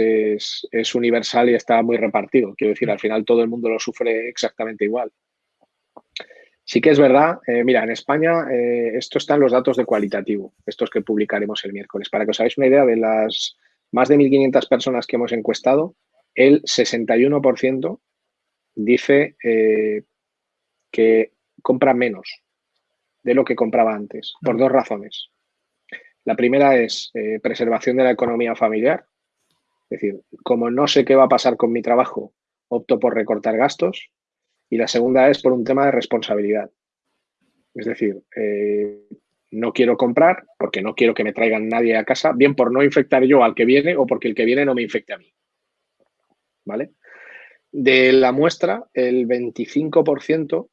universal y está muy repartido. Quiero decir, al final todo el mundo lo sufre exactamente igual. Sí que es verdad, eh, mira, en España eh, esto está en los datos de cualitativo, estos que publicaremos el miércoles. Para que os hagáis una idea de las más de 1.500 personas que hemos encuestado, el 61% dice eh, que compra menos de lo que compraba antes, por dos razones. La primera es eh, preservación de la economía familiar, es decir, como no sé qué va a pasar con mi trabajo, opto por recortar gastos. Y la segunda es por un tema de responsabilidad. Es decir, eh, no quiero comprar porque no quiero que me traigan nadie a casa, bien por no infectar yo al que viene o porque el que viene no me infecte a mí. ¿Vale? De la muestra, el 25%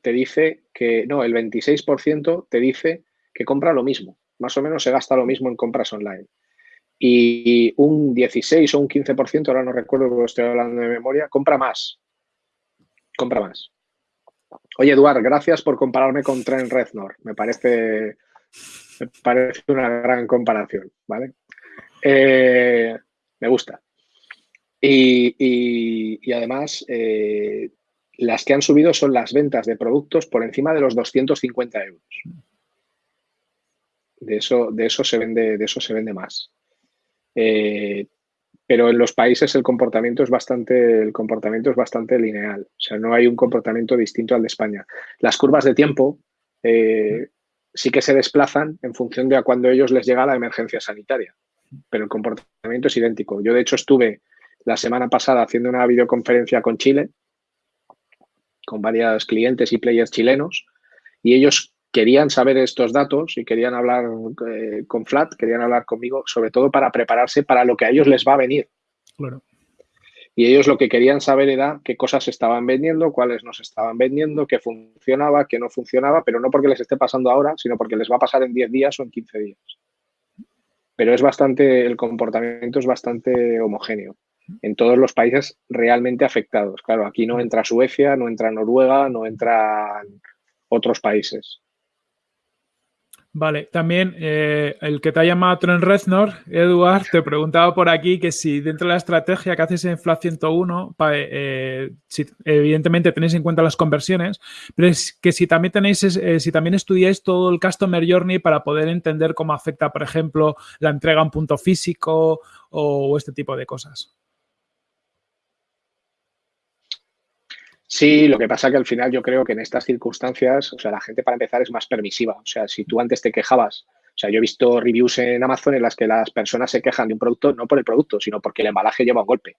te dice que, no, el 26% te dice que compra lo mismo, más o menos se gasta lo mismo en compras online. Y un 16 o un 15%, ahora no recuerdo porque estoy hablando de memoria, compra más. Compra más. Oye, Eduard, gracias por compararme con Trent Reznor. Me parece, me parece una gran comparación, ¿vale? Eh, me gusta. Y, además, eh, las que han subido son las ventas de productos por encima de los 250 euros. De eso, de eso, se, vende, de eso se vende más. Eh, pero en los países el comportamiento es bastante, el comportamiento es bastante lineal. O sea, no hay un comportamiento distinto al de España. Las curvas de tiempo eh, sí que se desplazan en función de a cuando ellos les llega la emergencia sanitaria. Pero el comportamiento es idéntico. Yo, de hecho, estuve la semana pasada haciendo una videoconferencia con Chile, con varios clientes y players chilenos, y ellos querían saber estos datos y querían hablar eh, con Flat, querían hablar conmigo, sobre todo para prepararse para lo que a ellos les va a venir. Y ellos lo que querían saber era qué cosas estaban vendiendo, cuáles no se estaban vendiendo, qué funcionaba, qué no funcionaba, pero no porque les esté pasando ahora, sino porque les va a pasar en 10 días o en 15 días. Pero es bastante, el comportamiento es bastante homogéneo en todos los países realmente afectados. Claro, aquí no entra Suecia, no entra Noruega, no entran otros países. Vale, también eh, el que te ha llamado Trent Reznor, Eduard, te preguntaba por aquí que si dentro de la estrategia que haces en Flat 101, eh, si, evidentemente tenéis en cuenta las conversiones, pero es que si también tenéis, eh, si también estudiáis todo el Customer Journey para poder entender cómo afecta, por ejemplo, la entrega en punto físico o este tipo de cosas. Sí, lo que pasa que al final yo creo que en estas circunstancias, o sea, la gente para empezar es más permisiva. O sea, si tú antes te quejabas, o sea, yo he visto reviews en Amazon en las que las personas se quejan de un producto no por el producto, sino porque el embalaje lleva un golpe.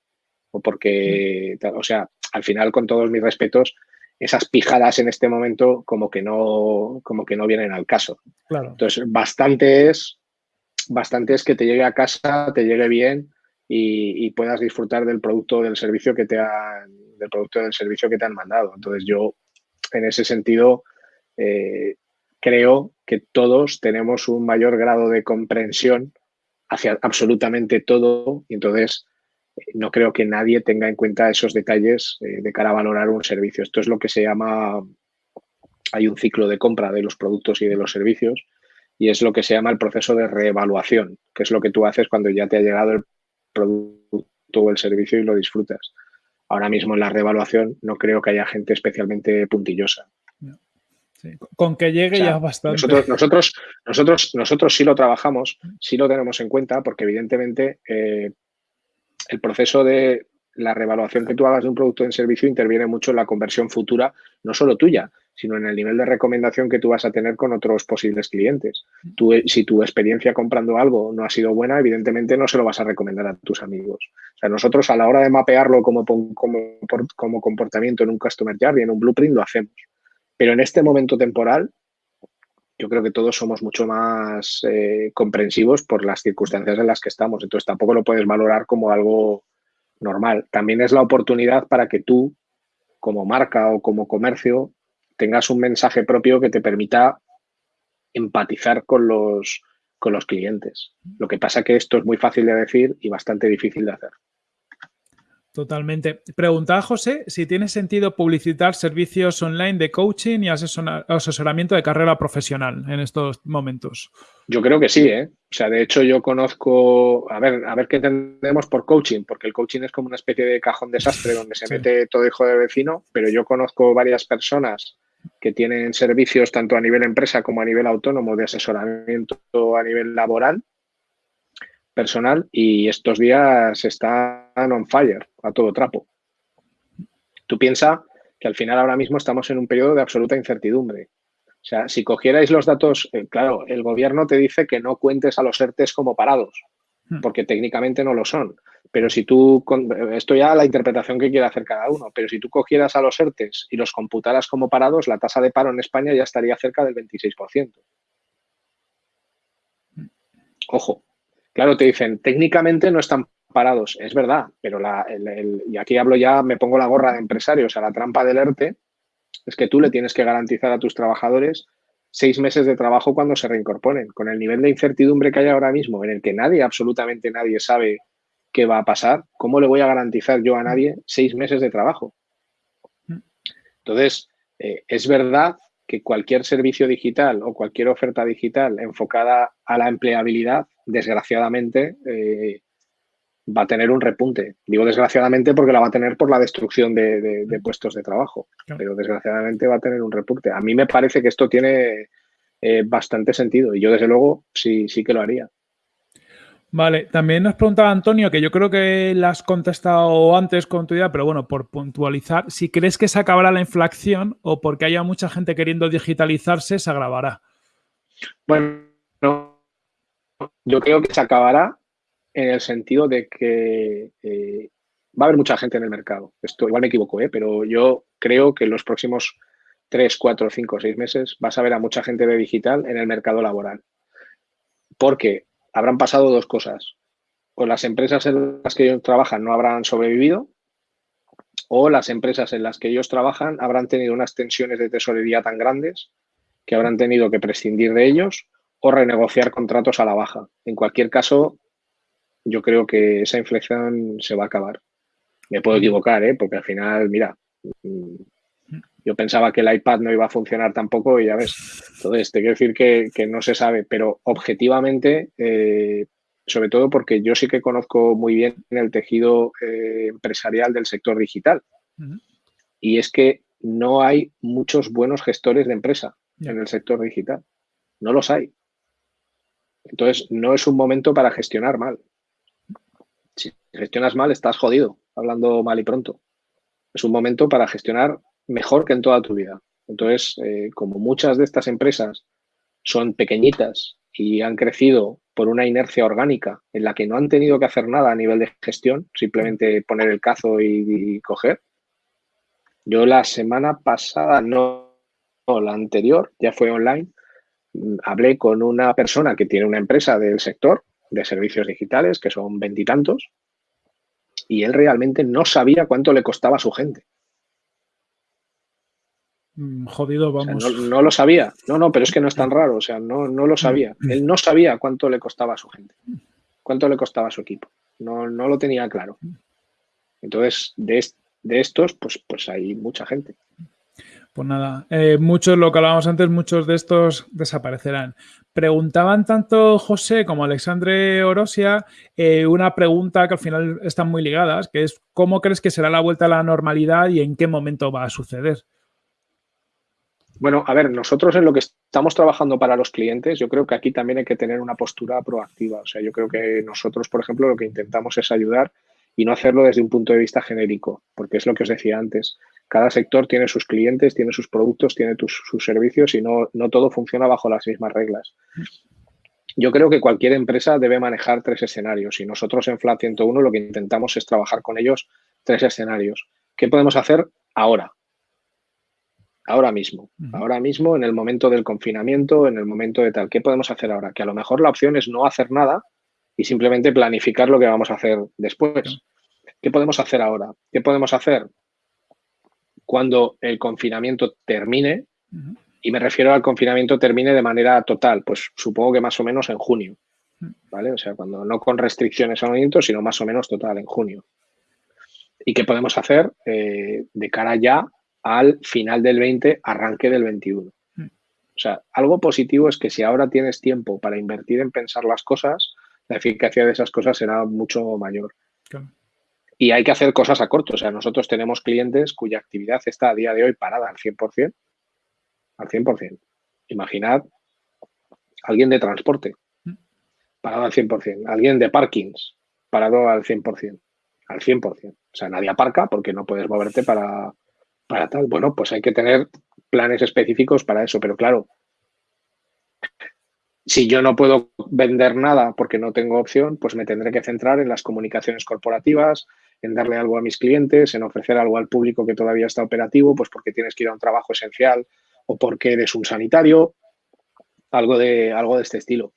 O porque, o sea, al final, con todos mis respetos, esas pijadas en este momento como que no, como que no vienen al caso. Claro. Entonces, bastante es, bastante es que te llegue a casa, te llegue bien y, y puedas disfrutar del producto o del servicio que te han del producto del servicio que te han mandado. Entonces yo, en ese sentido, eh, creo que todos tenemos un mayor grado de comprensión hacia absolutamente todo y entonces eh, no creo que nadie tenga en cuenta esos detalles eh, de cara a valorar un servicio. Esto es lo que se llama, hay un ciclo de compra de los productos y de los servicios y es lo que se llama el proceso de reevaluación, que es lo que tú haces cuando ya te ha llegado el producto o el servicio y lo disfrutas. Ahora mismo en la reevaluación no creo que haya gente especialmente puntillosa. con que llegue ya bastante. Nosotros, nosotros, nosotros, nosotros sí lo trabajamos, sí lo tenemos en cuenta, porque evidentemente eh, el proceso de la reevaluación que tú hagas de un producto en servicio interviene mucho en la conversión futura, no solo tuya, sino en el nivel de recomendación que tú vas a tener con otros posibles clientes. Tú, si tu experiencia comprando algo no ha sido buena, evidentemente no se lo vas a recomendar a tus amigos. O sea, nosotros a la hora de mapearlo como, como, como comportamiento en un Customer y en un Blueprint, lo hacemos. Pero en este momento temporal, yo creo que todos somos mucho más eh, comprensivos por las circunstancias en las que estamos. Entonces tampoco lo puedes valorar como algo normal. También es la oportunidad para que tú, como marca o como comercio, tengas un mensaje propio que te permita empatizar con los, con los clientes. Lo que pasa que esto es muy fácil de decir y bastante difícil de hacer. Totalmente. Preguntaba José si tiene sentido publicitar servicios online de coaching y asesoramiento de carrera profesional en estos momentos. Yo creo que sí, ¿eh? O sea, de hecho yo conozco, a ver, a ver qué entendemos por coaching, porque el coaching es como una especie de cajón desastre donde se mete todo hijo de vecino, pero yo conozco varias personas que tienen servicios tanto a nivel empresa como a nivel autónomo de asesoramiento a nivel laboral personal y estos días están on fire, a todo trapo. Tú piensas que al final ahora mismo estamos en un periodo de absoluta incertidumbre. O sea, si cogierais los datos, eh, claro, el gobierno te dice que no cuentes a los ERTES como parados, hmm. porque técnicamente no lo son. Pero si tú, esto ya la interpretación que quiere hacer cada uno, pero si tú cogieras a los ERTES y los computaras como parados, la tasa de paro en España ya estaría cerca del 26%. Hmm. Ojo, Claro, te dicen, técnicamente no están parados, es verdad, pero la, y aquí hablo ya, me pongo la gorra de empresario, o sea, la trampa del ERTE es que tú le tienes que garantizar a tus trabajadores seis meses de trabajo cuando se reincorporen. Con el nivel de incertidumbre que hay ahora mismo, en el que nadie, absolutamente nadie sabe qué va a pasar, ¿cómo le voy a garantizar yo a nadie seis meses de trabajo? Entonces, eh, es verdad que cualquier servicio digital o cualquier oferta digital enfocada a la empleabilidad desgraciadamente, eh, va a tener un repunte. Digo desgraciadamente porque la va a tener por la destrucción de, puestos de trabajo, pero desgraciadamente va a tener un repunte. A mí me parece que esto tiene eh, bastante sentido y yo desde luego sí, sí que lo haría. Vale, también nos preguntaba Antonio, que yo creo que la has contestado antes con tu idea, pero bueno, por puntualizar, si crees que se acabará la inflación o porque haya mucha gente queriendo digitalizarse, se agravará. Bueno, yo creo que se acabará en el sentido de que eh, va a haber mucha gente en el mercado. Esto igual me equivoco, ¿eh? pero yo creo que en los próximos 3, 4, 5, 6 meses vas a ver a mucha gente de digital en el mercado laboral. Porque habrán pasado dos cosas. O las empresas en las que ellos trabajan no habrán sobrevivido, o las empresas en las que ellos trabajan habrán tenido unas tensiones de tesorería tan grandes que habrán tenido que prescindir de ellos o renegociar contratos a la baja. En cualquier caso, yo creo que esa inflexión se va a acabar. Me puedo equivocar, ¿eh? porque al final, mira, mm, yo pensaba que el iPad no iba a funcionar tampoco y ya ves. Entonces, te quiero decir que, no se sabe, pero objetivamente, eh, sobre todo porque yo sí que conozco muy bien el tejido eh, empresarial del sector digital. Y es que no hay muchos buenos gestores de empresa en el sector digital. No los hay. Entonces, no es un momento para gestionar mal. Si gestionas mal, estás jodido, hablando mal y pronto. Es un momento para gestionar mejor que en toda tu vida. Entonces, eh, como muchas de estas empresas son pequeñitas y han crecido por una inercia orgánica en la que no han tenido que hacer nada a nivel de gestión, simplemente poner el cazo y, coger. Yo la semana pasada, no, no, la anterior, ya fue online, hablé con una persona que tiene una empresa del sector de servicios digitales, que son veintitantos, y él realmente no sabía cuánto le costaba a su gente. Mm, jodido, vamos. no, lo sabía. No, no, pero es que no es tan raro. O sea, no, no lo sabía. Mm. Él no sabía cuánto le costaba a su gente. Cuánto le costaba a su equipo. No, no lo tenía claro. Entonces, de, de estos, pues, pues hay mucha gente. Pues nada, eh, muchos, lo que hablábamos antes, muchos de estos desaparecerán. Preguntaban tanto José como Alexandre Orosia eh, una pregunta que al final están muy ligadas, que es ¿cómo crees que será la vuelta a la normalidad y en qué momento va a suceder? Bueno, a ver, nosotros en lo que estamos trabajando para los clientes, yo creo que aquí también hay que tener una postura proactiva. O sea, yo creo que nosotros, por ejemplo, lo que intentamos es ayudar y no hacerlo desde un punto de vista genérico, porque es lo que os decía antes cada sector tiene sus clientes, tiene sus productos, tiene sus servicios y no, no todo funciona bajo las mismas reglas. Yo creo que cualquier empresa debe manejar tres escenarios y nosotros en Flat 101 lo que intentamos es trabajar con ellos tres escenarios. ¿Qué podemos hacer ahora? Ahora mismo, ahora mismo en el momento del confinamiento, en el momento de tal. ¿Qué podemos hacer ahora? Que a lo mejor la opción es no hacer nada y simplemente planificar lo que vamos a hacer después. ¿Qué podemos hacer ahora? ¿Qué podemos hacer? cuando el confinamiento termine, y me refiero al confinamiento termine de manera total, pues supongo que más o menos en junio, ¿vale? O sea, cuando no con restricciones al movimiento, sino más o menos total, en junio. ¿Y qué podemos hacer eh, de cara ya al final del 20, arranque del 21? O sea, algo positivo es que si ahora tienes tiempo para invertir en pensar las cosas, la eficacia de esas cosas será mucho mayor. Y hay que hacer cosas a corto. O sea, nosotros tenemos clientes cuya actividad está a día de hoy parada al 100%. Al 100%. Imaginad alguien de transporte parado al 100%. Alguien de parkings parado al 100%. Al 100%. O sea, nadie aparca porque no puedes moverte para, para tal. Bueno, pues hay que tener planes específicos para eso. Pero claro, si yo no puedo vender nada porque no tengo opción, pues me tendré que centrar en las comunicaciones corporativas, en darle algo a mis clientes, en ofrecer algo al público que todavía está operativo, pues porque tienes que ir a un trabajo esencial o porque eres un sanitario, algo de, algo de este estilo.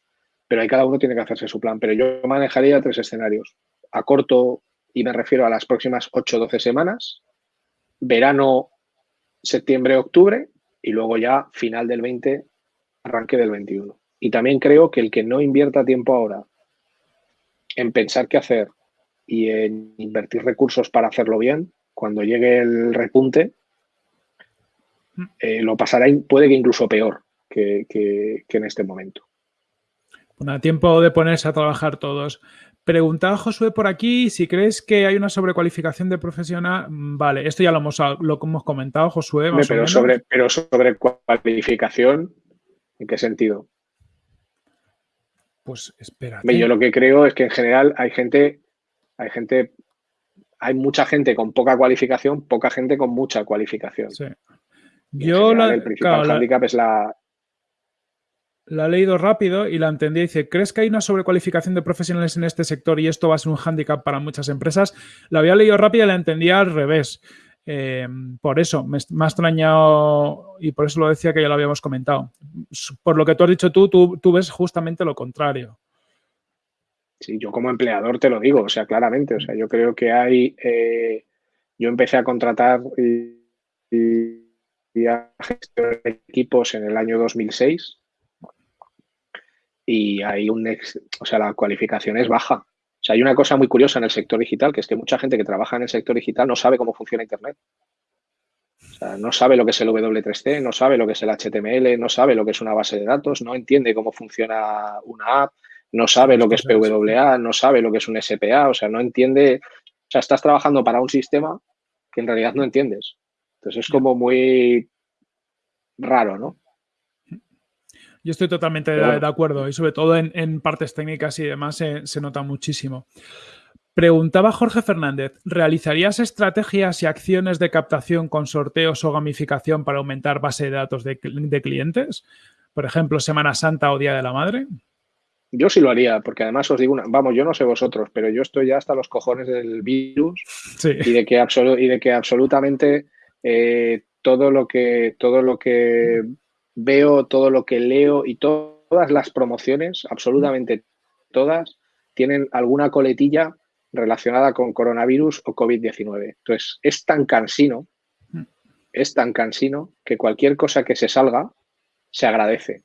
Pero ahí cada uno tiene que hacerse su plan. Pero yo manejaría tres escenarios. A corto, y me refiero a las próximas 8 o 12 semanas, verano, septiembre, octubre, y luego ya final del 20, arranque del 21. Y también creo que el que no invierta tiempo ahora en pensar qué hacer y en invertir recursos para hacerlo bien, cuando llegue el repunte, eh, lo pasará, puede que incluso peor que, en este momento. Bueno, tiempo de ponerse a trabajar todos. Preguntaba Josué por aquí si crees que hay una sobrecualificación de profesional. Vale, esto ya lo hemos, lo hemos comentado, Josué. pero, sobre, pero sobre cualificación, ¿en qué sentido? Pues espera. Yo lo que creo es que en general hay gente, hay gente, hay mucha gente con poca cualificación, poca gente con mucha cualificación. Sí. Yo la, el principal handicap es la. La he leído rápido y la entendí. Dice, ¿crees que hay una sobrecualificación de profesionales en este sector y esto va a ser un hándicap para muchas empresas? La había leído rápido y la entendía al revés. Eh, por eso me, me, ha extrañado y por eso lo decía que ya lo habíamos comentado. Por lo que tú has dicho tú, tú, ves justamente lo contrario. Sí, yo como empleador te lo digo, o sea, claramente. O sea, yo creo que hay. Eh, yo empecé a contratar y, y a gestionar equipos en el año 2006 y hay un. o sea, la cualificación es baja sea, hay una cosa muy curiosa en el sector digital, que es que mucha gente que trabaja en el sector digital no sabe cómo funciona Internet. O sea, no sabe lo que es el W3C, no sabe lo que es el HTML, no sabe lo que es una base de datos, no entiende cómo funciona una app, no sabe lo que es PWA, no sabe lo que es un SPA, o sea, no entiende, o sea, estás trabajando para un sistema que en realidad no entiendes. Entonces es como muy raro, ¿no? Yo estoy totalmente de, acuerdo y sobre todo en, partes técnicas y demás se, nota muchísimo. Preguntaba Jorge Fernández, ¿realizarías estrategias y acciones de captación con sorteos o gamificación para aumentar base de datos de, clientes? Por ejemplo, Semana Santa o Día de la Madre. Yo sí lo haría, porque además os digo, una, vamos, yo no sé vosotros, pero yo estoy ya hasta los cojones del virus y, de que y de que absolutamente eh, todo lo que todo lo que veo todo lo que leo y todas las promociones, absolutamente todas, tienen alguna coletilla relacionada con coronavirus o COVID-19. Entonces, es tan cansino, mm. es tan cansino que cualquier cosa que se salga se agradece.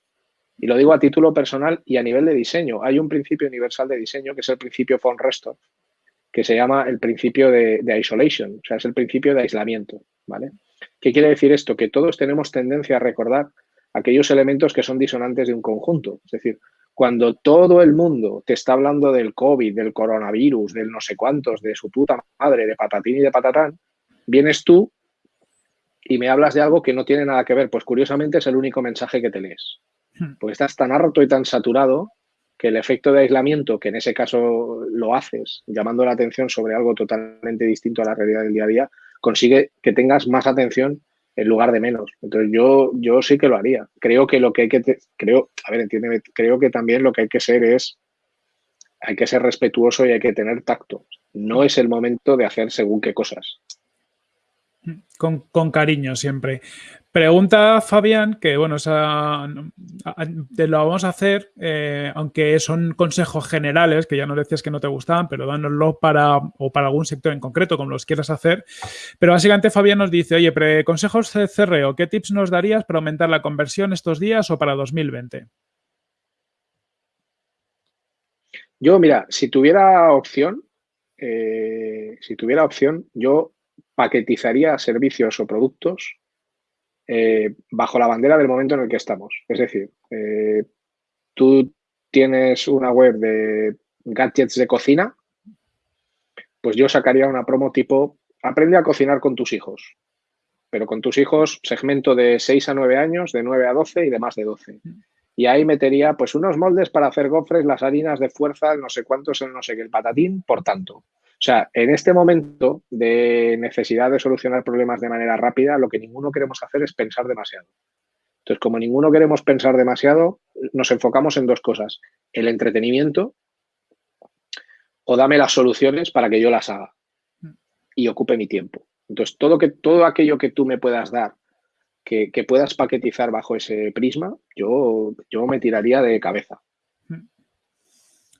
Y lo digo a título personal y a nivel de diseño. Hay un principio universal de diseño que es el principio von Restorff, que se llama el principio de, de, isolation, o sea, es el principio de aislamiento, ¿vale? ¿Qué quiere decir esto? Que todos tenemos tendencia a recordar aquellos elementos que son disonantes de un conjunto. Es decir, cuando todo el mundo te está hablando del COVID, del coronavirus, del no sé cuántos, de su puta madre, de patatín y de patatán, vienes tú y me hablas de algo que no tiene nada que ver. Pues curiosamente es el único mensaje que te lees. Hmm. Porque estás tan harto y tan saturado que el efecto de aislamiento, que en ese caso lo haces, llamando la atención sobre algo totalmente distinto a la realidad del día a día, consigue que tengas más atención en lugar de menos. Entonces yo, yo sí que lo haría. Creo que lo que hay que, creo, a ver, entiéndeme, creo que también lo que hay que ser es, hay que ser respetuoso y hay que tener tacto. No es el momento de hacer según qué cosas. Con, cariño siempre. Pregunta Fabián, que bueno, te lo vamos a hacer, eh, aunque son consejos generales, que ya no decías que no te gustaban, pero dánoslo para, o para algún sector en concreto, como los quieras hacer. Pero básicamente Fabián nos dice, oye, pre consejos CRO, ¿qué tips nos darías para aumentar la conversión estos días o para 2020? Yo, mira, si tuviera opción, eh, si tuviera opción, yo paquetizaría servicios o productos eh, bajo la bandera del momento en el que estamos. Es decir, eh, tú tienes una web de gadgets de cocina, pues yo sacaría una promo tipo aprende a cocinar con tus hijos, pero con tus hijos segmento de 6 a 9 años, de 9 a 12 y de más de 12. Y ahí metería pues unos moldes para hacer gofres, las harinas de fuerza, no sé cuántos, no sé qué, el patatín, por tanto. O sea, en este momento de necesidad de solucionar problemas de manera rápida, lo que ninguno queremos hacer es pensar demasiado. Entonces, como ninguno queremos pensar demasiado, nos enfocamos en dos cosas. El entretenimiento o dame las soluciones para que yo las haga y ocupe mi tiempo. Entonces, todo, que, todo aquello que tú me puedas dar, que, que puedas paquetizar bajo ese prisma, yo, yo me tiraría de cabeza.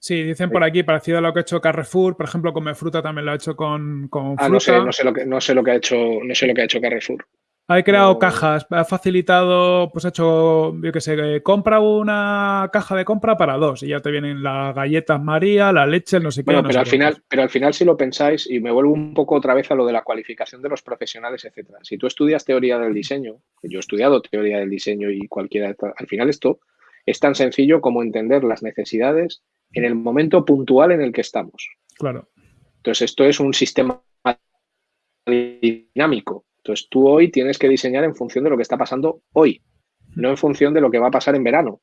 Sí, dicen por aquí, parecido a lo que ha hecho Carrefour, por ejemplo, Come Fruta también lo ha hecho con, con ah, No sé, no sé, lo que, no sé lo que ha hecho, no sé lo que ha hecho Carrefour. Ha creado cajas, ha facilitado, pues ha hecho, yo qué sé, compra una caja de compra para dos y ya te vienen las galletas María, la leche, no sé qué. pero, al final, pero al final si lo pensáis, y me vuelvo un poco otra vez a lo de la cualificación de los profesionales, etcétera. Si tú estudias teoría del diseño, yo he estudiado teoría del diseño y cualquiera, al final esto es tan sencillo como entender las necesidades en el momento puntual en el que estamos. Claro. Entonces, esto es un sistema dinámico. Entonces, tú hoy tienes que diseñar en función de lo que está pasando hoy, no en función de lo que va a pasar en verano.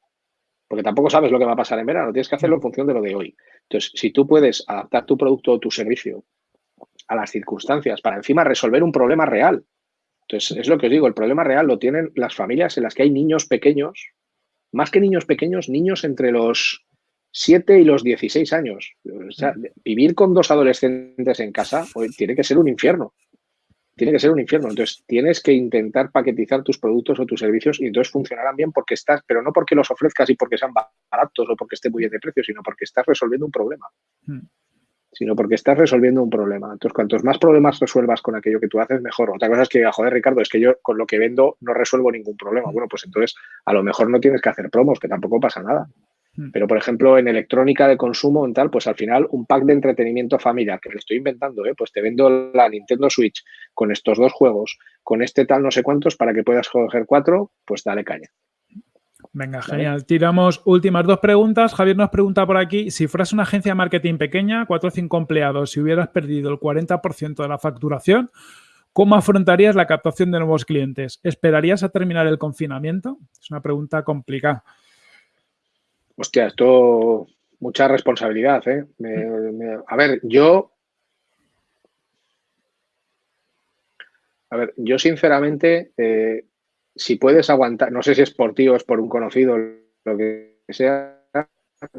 Porque tampoco sabes lo que va a pasar en verano, tienes que hacerlo en función de lo de hoy. Entonces, si tú puedes adaptar tu producto o tu servicio a las circunstancias para encima resolver un problema real. Entonces, es lo que os digo, el problema real lo tienen las familias en las que hay niños pequeños, más que niños pequeños, niños entre los 7 y los 16 años. vivir con dos adolescentes en casa tiene que ser un infierno. Tiene que ser un infierno. Entonces, tienes que intentar paquetizar tus productos o tus servicios y entonces funcionarán bien porque estás, pero no porque los ofrezcas y porque sean baratos o porque estén muy bien de precio, sino porque estás resolviendo un problema. Hmm. Sino porque estás resolviendo un problema. Entonces, cuantos más problemas resuelvas con aquello que tú haces, mejor. Otra cosa es que, joder, Ricardo, es que yo con lo que vendo no resuelvo ningún problema. Hmm. Bueno, pues entonces a lo mejor no tienes que hacer promos, que tampoco pasa nada. Mm. Pero, por ejemplo, en electrónica de consumo, en tal, pues al final un pack de entretenimiento familiar, que le estoy inventando, ¿eh? pues te vendo la Nintendo Switch con estos dos juegos, con este tal no sé cuántos, para que puedas coger cuatro, pues dale caña. Venga, genial. Tiramos últimas dos preguntas. Javier nos pregunta por aquí, si fueras una agencia de marketing pequeña, cuatro o cinco empleados, si hubieras perdido el 40% de la facturación, ¿cómo afrontarías la captación de nuevos clientes? ¿Esperarías a terminar el confinamiento? Es una pregunta complicada. Hostia, esto mucha responsabilidad, ¿eh? a ver, yo. A ver, yo sinceramente, eh, si puedes aguantar, no sé si es por ti o es por un conocido, lo que sea,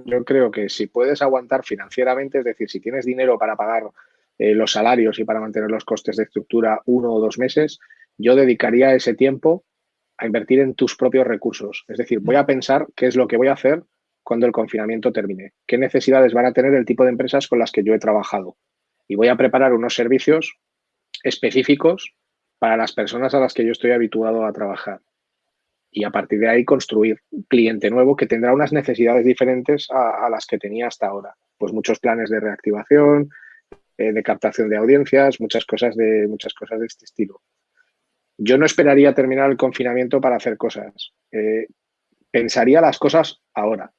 yo creo que si puedes aguantar financieramente, es decir, si tienes dinero para pagar eh, los salarios y para mantener los costes de estructura uno o dos meses, yo dedicaría ese tiempo a invertir en tus propios recursos. Es decir, voy a pensar qué es lo que voy a hacer cuando el confinamiento termine. ¿Qué necesidades van a tener el tipo de empresas con las que yo he trabajado? y voy a preparar unos servicios específicos para las personas a las que yo estoy habituado a trabajar. Y a partir de ahí construir un cliente nuevo que tendrá unas necesidades diferentes a, las que tenía hasta ahora. Pues muchos planes de reactivación, eh, de captación de audiencias, muchas cosas de, muchas cosas de este estilo. Yo no esperaría terminar el confinamiento para hacer cosas. Eh, pensaría las cosas ahora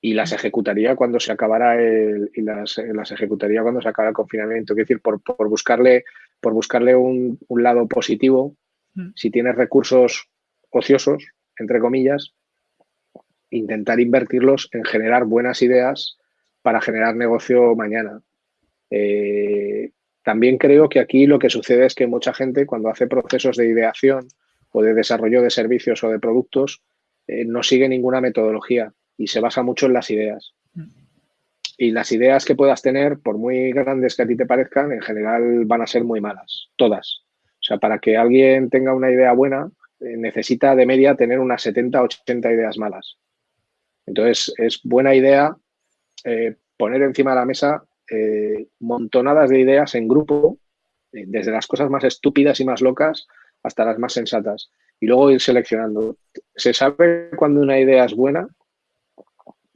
y las ejecutaría cuando se acabara el, y las, las ejecutaría cuando se acabara el confinamiento. Es decir, por, por buscarle, por buscarle un, un lado positivo, mm. si tienes recursos ociosos, entre comillas, intentar invertirlos en generar buenas ideas para generar negocio mañana. Eh, también creo que aquí lo que sucede es que mucha gente cuando hace procesos de ideación o de desarrollo de servicios o de productos eh, no sigue ninguna metodología y se basa mucho en las ideas. Y las ideas que puedas tener, por muy grandes que a ti te parezcan, en general van a ser muy malas, todas. O sea, para que alguien tenga una idea buena, eh, necesita de media tener unas 70, 80 ideas malas. Entonces, es buena idea eh, poner encima de la mesa eh, montonadas de ideas en grupo, desde las cosas más estúpidas y más locas hasta las más sensatas, y luego ir seleccionando. Se sabe cuando una idea es buena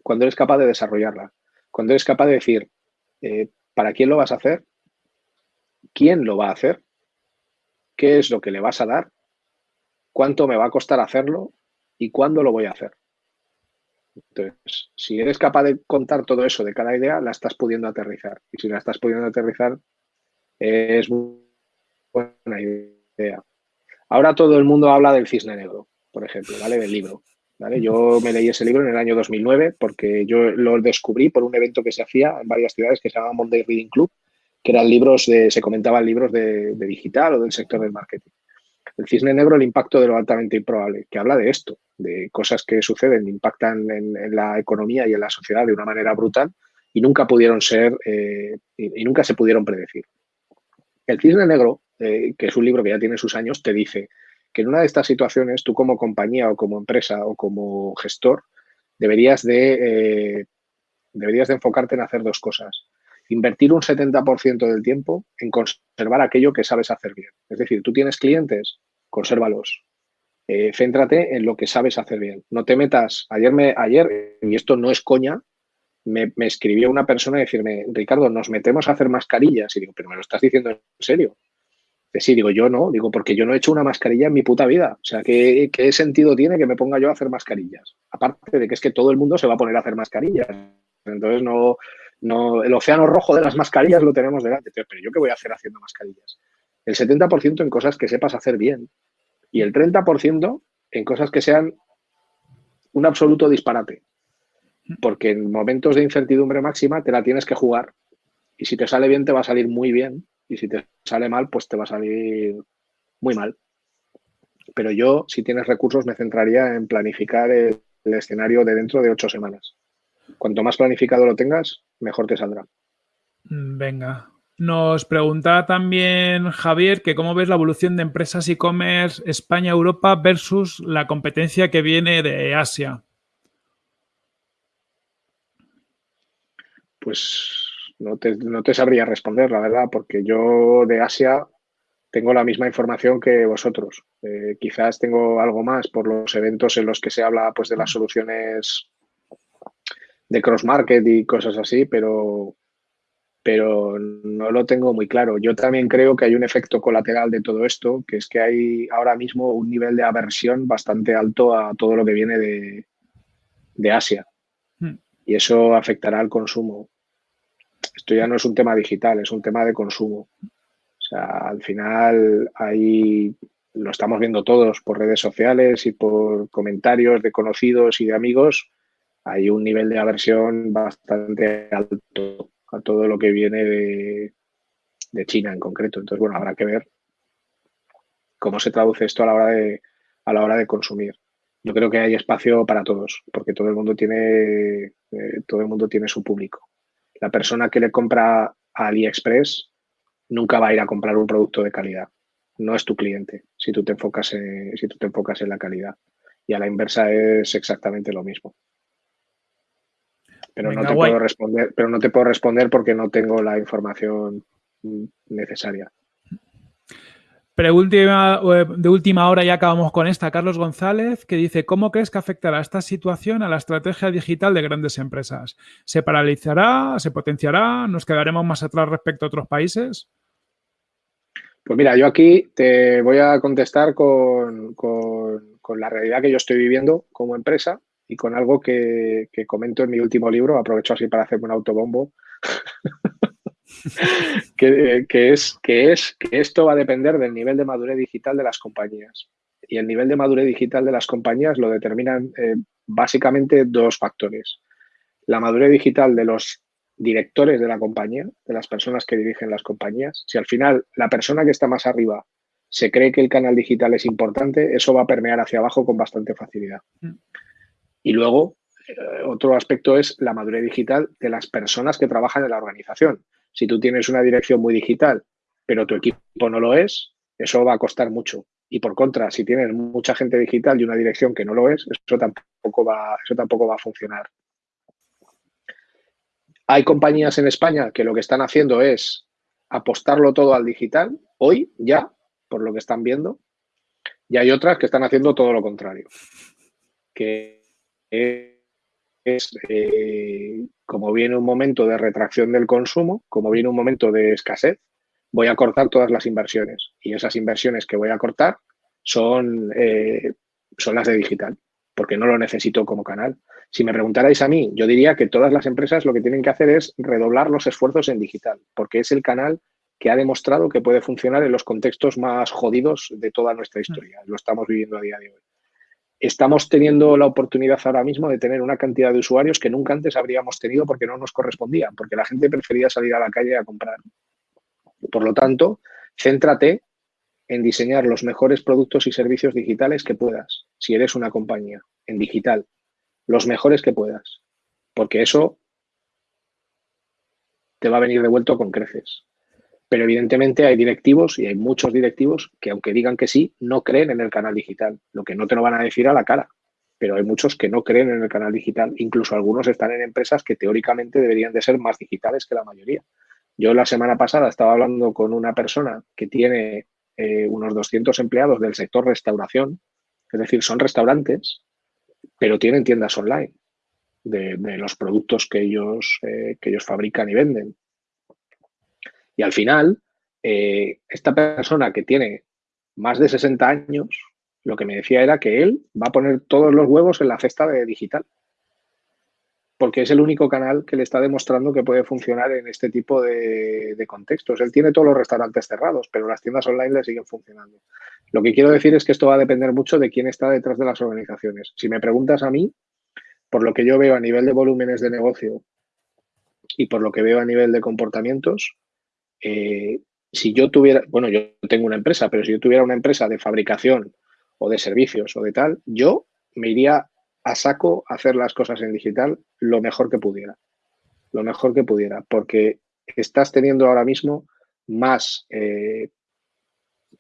cuando eres capaz de desarrollarla, cuando eres capaz de decir, eh, ¿para quién lo vas a hacer? ¿Quién lo va a hacer? ¿Qué es lo que le vas a dar? ¿Cuánto me va a costar hacerlo? ¿Y cuándo lo voy a hacer? Entonces, si eres capaz de contar todo eso de cada idea, la estás pudiendo aterrizar. Y si la estás pudiendo aterrizar, es buena idea. Ahora todo el mundo habla del cisne negro, por ejemplo, ¿vale? Del libro. Yo me leí ese libro en el año 2009 porque yo lo descubrí por un evento que se hacía en varias ciudades que se llama Monday Reading Club, que eran libros de, se comentaban libros de, digital o del sector del marketing. El cisne negro, el impacto de lo altamente improbable, que habla de esto, de cosas que suceden, impactan en, la economía y en la sociedad de una manera brutal y nunca pudieron ser eh, y, nunca se pudieron predecir. El cisne negro, eh, que es un libro que ya tiene sus años, te dice que en una de estas situaciones tú como compañía o como empresa o como gestor deberías de, eh, deberías de enfocarte en hacer dos cosas. Invertir un 70% del tiempo en conservar aquello que sabes hacer bien. Es decir, tú tienes clientes, consérvalos. Eh, céntrate en lo que sabes hacer bien. No te metas. Ayer, me, ayer y esto no es coña, me, me escribió una persona y decirme, Ricardo, nos metemos a hacer mascarillas. Y digo, pero me lo estás diciendo en serio. Sí, digo, yo no, digo, porque yo no he hecho una mascarilla en mi puta vida. O sea, ¿qué, sentido tiene que me ponga yo a hacer mascarillas? Aparte de que es que todo el mundo se va a poner a hacer mascarillas. Entonces, no, no, el océano rojo de las mascarillas lo tenemos delante. Pero yo qué voy a hacer haciendo mascarillas? El 70% en cosas que sepas hacer bien y el 30% en cosas que sean un absoluto disparate. Porque en momentos de incertidumbre máxima te la tienes que jugar y si te sale bien te va a salir muy bien y si te sale mal, pues te va a salir muy mal. Pero yo, si tienes recursos, me centraría en planificar el, escenario de dentro de ocho semanas. Cuanto más planificado lo tengas, mejor te saldrá. Mm, venga. Nos pregunta también Javier que cómo ves la evolución de empresas e-commerce España-Europa versus la competencia que viene de Asia. Pues no te, sabría responder, la verdad, porque yo de Asia tengo la misma información que vosotros. Eh, quizás tengo algo más por los eventos en los que se habla pues, de las soluciones de cross-market y cosas así, pero, pero no lo tengo muy claro. Yo también creo que hay un efecto colateral de todo esto, que es que hay ahora mismo un nivel de aversión bastante alto a todo lo que viene de, de Asia. Hmm. Y eso afectará al consumo esto ya no es un tema digital, es un tema de consumo. O sea, al final ahí lo estamos viendo todos por redes sociales y por comentarios de conocidos y de amigos. Hay un nivel de aversión bastante alto a todo lo que viene de, China en concreto. Entonces, bueno, habrá que ver cómo se traduce esto a la hora de, a la hora de consumir. Yo creo que hay espacio para todos, porque todo el mundo tiene, eh, todo el mundo tiene su público. La persona que le compra a AliExpress nunca va a ir a comprar un producto de calidad. No es tu cliente si tú te enfocas en, si tú te enfocas en la calidad. Y a la inversa es exactamente lo mismo. Pero no te puedo responder, pero no te puedo responder porque no tengo la información necesaria. Preúltima, eh, de última hora ya acabamos con esta. Carlos González que dice, ¿cómo crees que afectará esta situación a la estrategia digital de grandes empresas? ¿Se paralizará? ¿Se potenciará? ¿Nos quedaremos más atrás respecto a otros países? Pues mira, yo aquí te voy a contestar con, la realidad que yo estoy viviendo como empresa y con algo que, que comento en mi último libro. Aprovecho así para hacerme un autobombo. que, es, que es que esto va a depender del nivel de madurez digital de las compañías. Y el nivel de madurez digital de las compañías lo determinan eh, básicamente dos factores. La madurez digital de los directores de la compañía, de las personas que dirigen las compañías. Si al final la persona que está más arriba se cree que el canal digital es importante, eso va a permear hacia abajo con bastante facilidad. Mm. Y luego, eh, otro aspecto es la madurez digital de las personas que trabajan en la organización. Si tú tienes una dirección muy digital, pero tu equipo no lo es, eso va a costar mucho. Y por contra, si tienes mucha gente digital y una dirección que no lo es, eso tampoco va, eso tampoco va a funcionar. Hay compañías en España que lo que están haciendo es apostarlo todo al digital, hoy ya, por lo que están viendo, y hay otras que están haciendo todo lo contrario, que es eh, como viene un momento de retracción del consumo, como viene un momento de escasez, voy a cortar todas las inversiones. Y esas inversiones que voy a cortar son, eh, son las de digital, porque no lo necesito como canal. Si me preguntarais a mí, yo diría que todas las empresas lo que tienen que hacer es redoblar los esfuerzos en digital, porque es el canal que ha demostrado que puede funcionar en los contextos más jodidos de toda nuestra historia. Lo estamos viviendo a día de hoy estamos teniendo la oportunidad ahora mismo de tener una cantidad de usuarios que nunca antes habríamos tenido porque no nos correspondía, porque la gente prefería salir a la calle a comprar. Por lo tanto, céntrate en diseñar los mejores productos y servicios digitales que puedas, si eres una compañía, en digital, los mejores que puedas, porque eso te va a venir devuelto con creces. Pero evidentemente hay directivos y hay muchos directivos que aunque digan que sí, no creen en el canal digital, lo que no te lo van a decir a la cara. Pero hay muchos que no creen en el canal digital, incluso algunos están en empresas que teóricamente deberían de ser más digitales que la mayoría. Yo la semana pasada estaba hablando con una persona que tiene eh, unos 200 empleados del sector restauración, es decir, son restaurantes, pero tienen tiendas online de, los productos que ellos, eh, que ellos fabrican y venden. Y al final, eh, esta persona que tiene más de 60 años, lo que me decía era que él va a poner todos los huevos en la cesta de digital. Porque es el único canal que le está demostrando que puede funcionar en este tipo de, de contextos. Él tiene todos los restaurantes cerrados, pero las tiendas online le siguen funcionando. Lo que quiero decir es que esto va a depender mucho de quién está detrás de las organizaciones. Si me preguntas a mí, por lo que yo veo a nivel de volúmenes de negocio y por lo que veo a nivel de comportamientos, eh, si yo tuviera, bueno, yo tengo una empresa, pero si yo tuviera una empresa de fabricación o de servicios o de tal, yo me iría a saco a hacer las cosas en digital lo mejor que pudiera. Lo mejor que pudiera, porque estás teniendo ahora mismo más eh,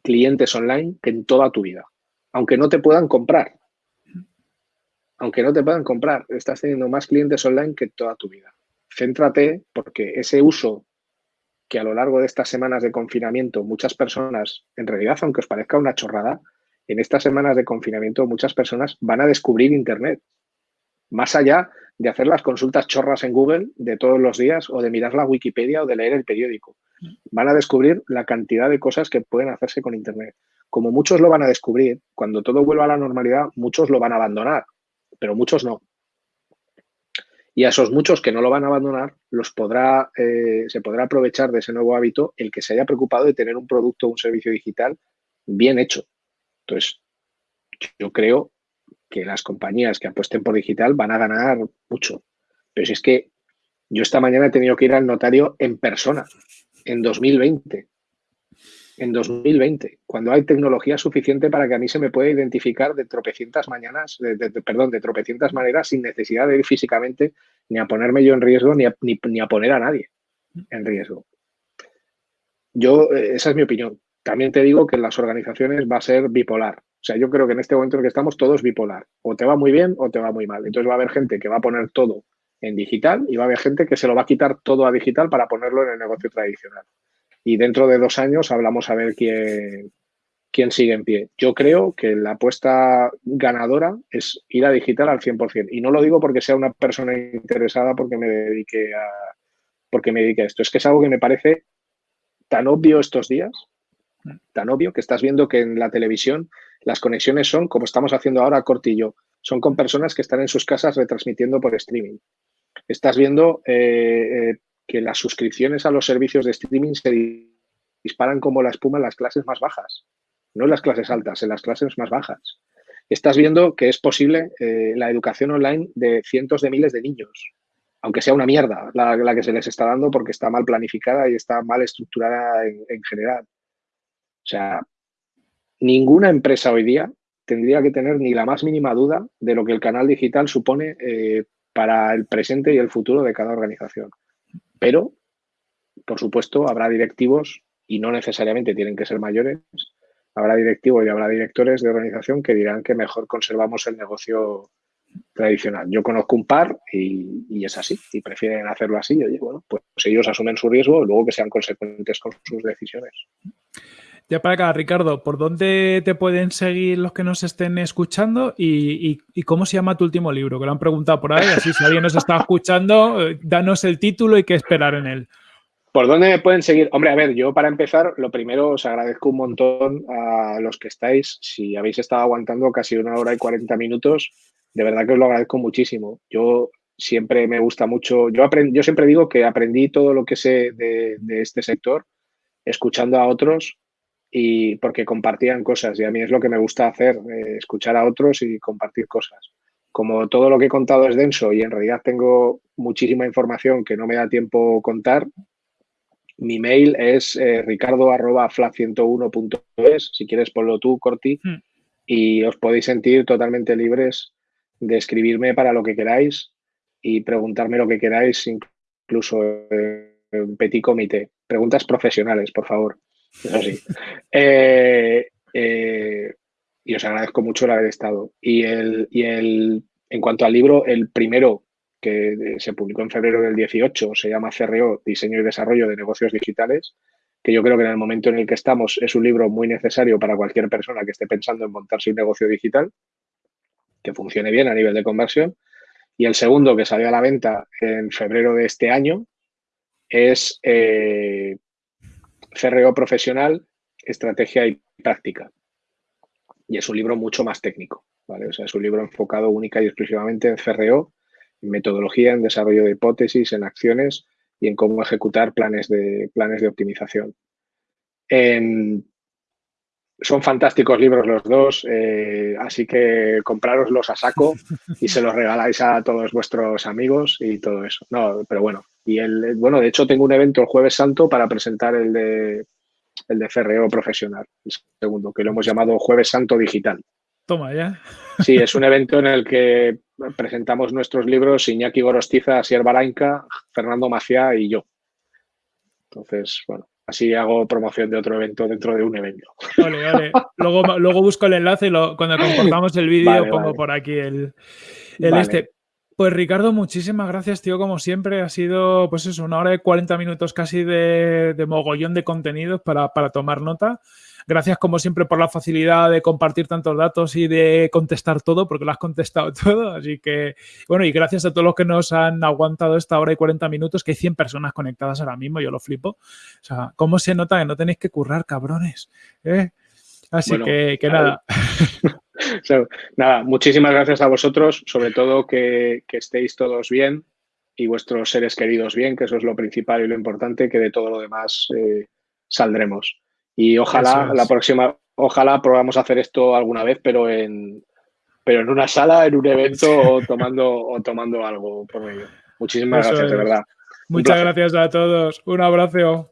clientes online que en toda tu vida, aunque no te puedan comprar. Aunque no te puedan comprar, estás teniendo más clientes online que en toda tu vida. Céntrate porque ese uso que a lo largo de estas semanas de confinamiento muchas personas, en realidad, aunque os parezca una chorrada, en estas semanas de confinamiento muchas personas van a descubrir Internet. Más allá de hacer las consultas chorras en Google de todos los días o de mirar la Wikipedia o de leer el periódico. Van a descubrir la cantidad de cosas que pueden hacerse con Internet. Como muchos lo van a descubrir, cuando todo vuelva a la normalidad, muchos lo van a abandonar, pero muchos no. Y a esos muchos que no lo van a abandonar, los podrá, eh, se podrá aprovechar de ese nuevo hábito el que se haya preocupado de tener un producto o un servicio digital bien hecho. Entonces, yo creo que las compañías que apuesten por digital van a ganar mucho. Pero si es que yo esta mañana he tenido que ir al notario en persona, en 2020 en 2020, cuando hay tecnología suficiente para que a mí se me pueda identificar de tropecientas mañanas, de, perdón, de tropecientas maneras sin necesidad de ir físicamente ni a ponerme yo en riesgo ni a, ni, a poner a nadie en riesgo. Yo, eh, esa es mi opinión. También te digo que en las organizaciones va a ser bipolar. O sea, yo creo que en este momento en que estamos todo es bipolar. O te va muy bien o te va muy mal. Entonces va a haber gente que va a poner todo en digital y va a haber gente que se lo va a quitar todo a digital para ponerlo en el negocio tradicional. Y dentro de dos años hablamos a ver quién, quién sigue en pie. Yo creo que la apuesta ganadora es ir a digital al 100%. Y no lo digo porque sea una persona interesada porque me dedique a, porque me dedique a esto. Es que es algo que me parece tan obvio estos días, tan obvio que estás viendo que en la televisión las conexiones son, como estamos haciendo ahora Cortillo, son con personas que están en sus casas retransmitiendo por streaming. Estás viendo eh, eh, que las suscripciones a los servicios de streaming se disparan como la espuma en las clases más bajas no en las clases altas, en las clases más bajas. Estás viendo que es posible eh, la educación online de cientos de miles de niños, aunque sea una mierda la, que se les está dando porque está mal planificada y está mal estructurada en, general. O sea, ninguna empresa hoy día tendría que tener ni la más mínima duda de lo que el canal digital supone eh, para el presente y el futuro de cada organización. Pero, por supuesto, habrá directivos y no necesariamente tienen que ser mayores habrá directivos y habrá directores de organización que dirán que mejor conservamos el negocio tradicional. Yo conozco un par y, es así, y prefieren hacerlo así. Y bueno, pues ellos asumen su riesgo, luego que sean consecuentes con sus decisiones. Ya para acá, Ricardo, ¿por dónde te pueden seguir los que nos estén escuchando y, cómo se llama tu último libro? Que lo han preguntado por ahí, así si alguien nos está escuchando, eh, danos el título y qué esperar en él. ¿Por dónde me pueden seguir? Hombre, a ver, yo para empezar, lo primero os agradezco un montón a los que estáis. Si habéis estado aguantando casi una hora y cuarenta minutos, de verdad que os lo agradezco muchísimo. Yo siempre me gusta mucho, yo, yo siempre digo que aprendí todo lo que sé de, este sector escuchando a otros y porque compartían cosas y a mí es lo que me gusta hacer, eh, escuchar a otros y compartir cosas. Como todo lo que he contado es denso y en realidad tengo muchísima información que no me da tiempo contar, mi mail es eh, ricardo.fla101.es. Si quieres, ponlo tú, Corti. Hmm. Y os podéis sentir totalmente libres de escribirme para lo que queráis y preguntarme lo que queráis, incluso en petit comité. Preguntas profesionales, por favor. Eh, eh, y os agradezco mucho el haber estado. Y, el, y el, en cuanto al libro, el primero que se publicó en febrero del 18, se llama CRO, Diseño y Desarrollo de Negocios Digitales, que yo creo que en el momento en el que estamos es un libro muy necesario para cualquier persona que esté pensando en montarse un negocio digital, que funcione bien a nivel de conversión. Y el segundo, que salió a la venta en febrero de este año, es eh, CRO Profesional, Estrategia y Práctica. Y es un libro mucho más técnico, ¿vale? Es un libro enfocado única y exclusivamente en CRO en metodología, en desarrollo de hipótesis, en acciones y en cómo ejecutar planes de, planes de optimización. Son fantásticos libros los dos, eh, así que comprároslos a saco y se los regaláis a todos vuestros amigos y todo eso. No, pero bueno, y el, bueno, de hecho tengo un evento el jueves santo para presentar el de el de FRO profesional, el segundo, que lo hemos llamado Jueves Santo Digital. Toma ya. Sí, es un evento en el que presentamos nuestros libros Iñaki Gorostiza, Asier Barainca, Fernando Maciá y yo. Entonces, bueno, así hago promoción de otro evento dentro de un evento. Vale, vale. Luego, luego busco el enlace y cuando comportamos el vídeo pongo por aquí el, este. Pues Ricardo, muchísimas gracias, tío, como siempre. Ha sido, pues eso, una hora y 40 minutos casi de, mogollón de contenidos para, para tomar nota. Gracias, como siempre, por la facilidad de compartir tantos datos y de contestar todo, porque lo has contestado todo. Así que, bueno, y gracias a todos los que nos han aguantado esta hora y 40 minutos, que hay 100 personas conectadas ahora mismo, yo lo flipo. O sea, ¿cómo se nota que no tenéis que currar, cabrones? ¿Eh? Así que, nada. nada, muchísimas gracias a vosotros, sobre todo que, estéis todos bien y vuestros seres queridos bien, que eso es lo principal y lo importante, que de todo lo demás eh, saldremos. Y ojalá la próxima, ojalá probamos hacer esto alguna vez, pero en, pero en una sala, en un evento o tomando, o tomando algo por medio. Muchísimas gracias, de verdad. Muchas gracias a todos. Un abrazo.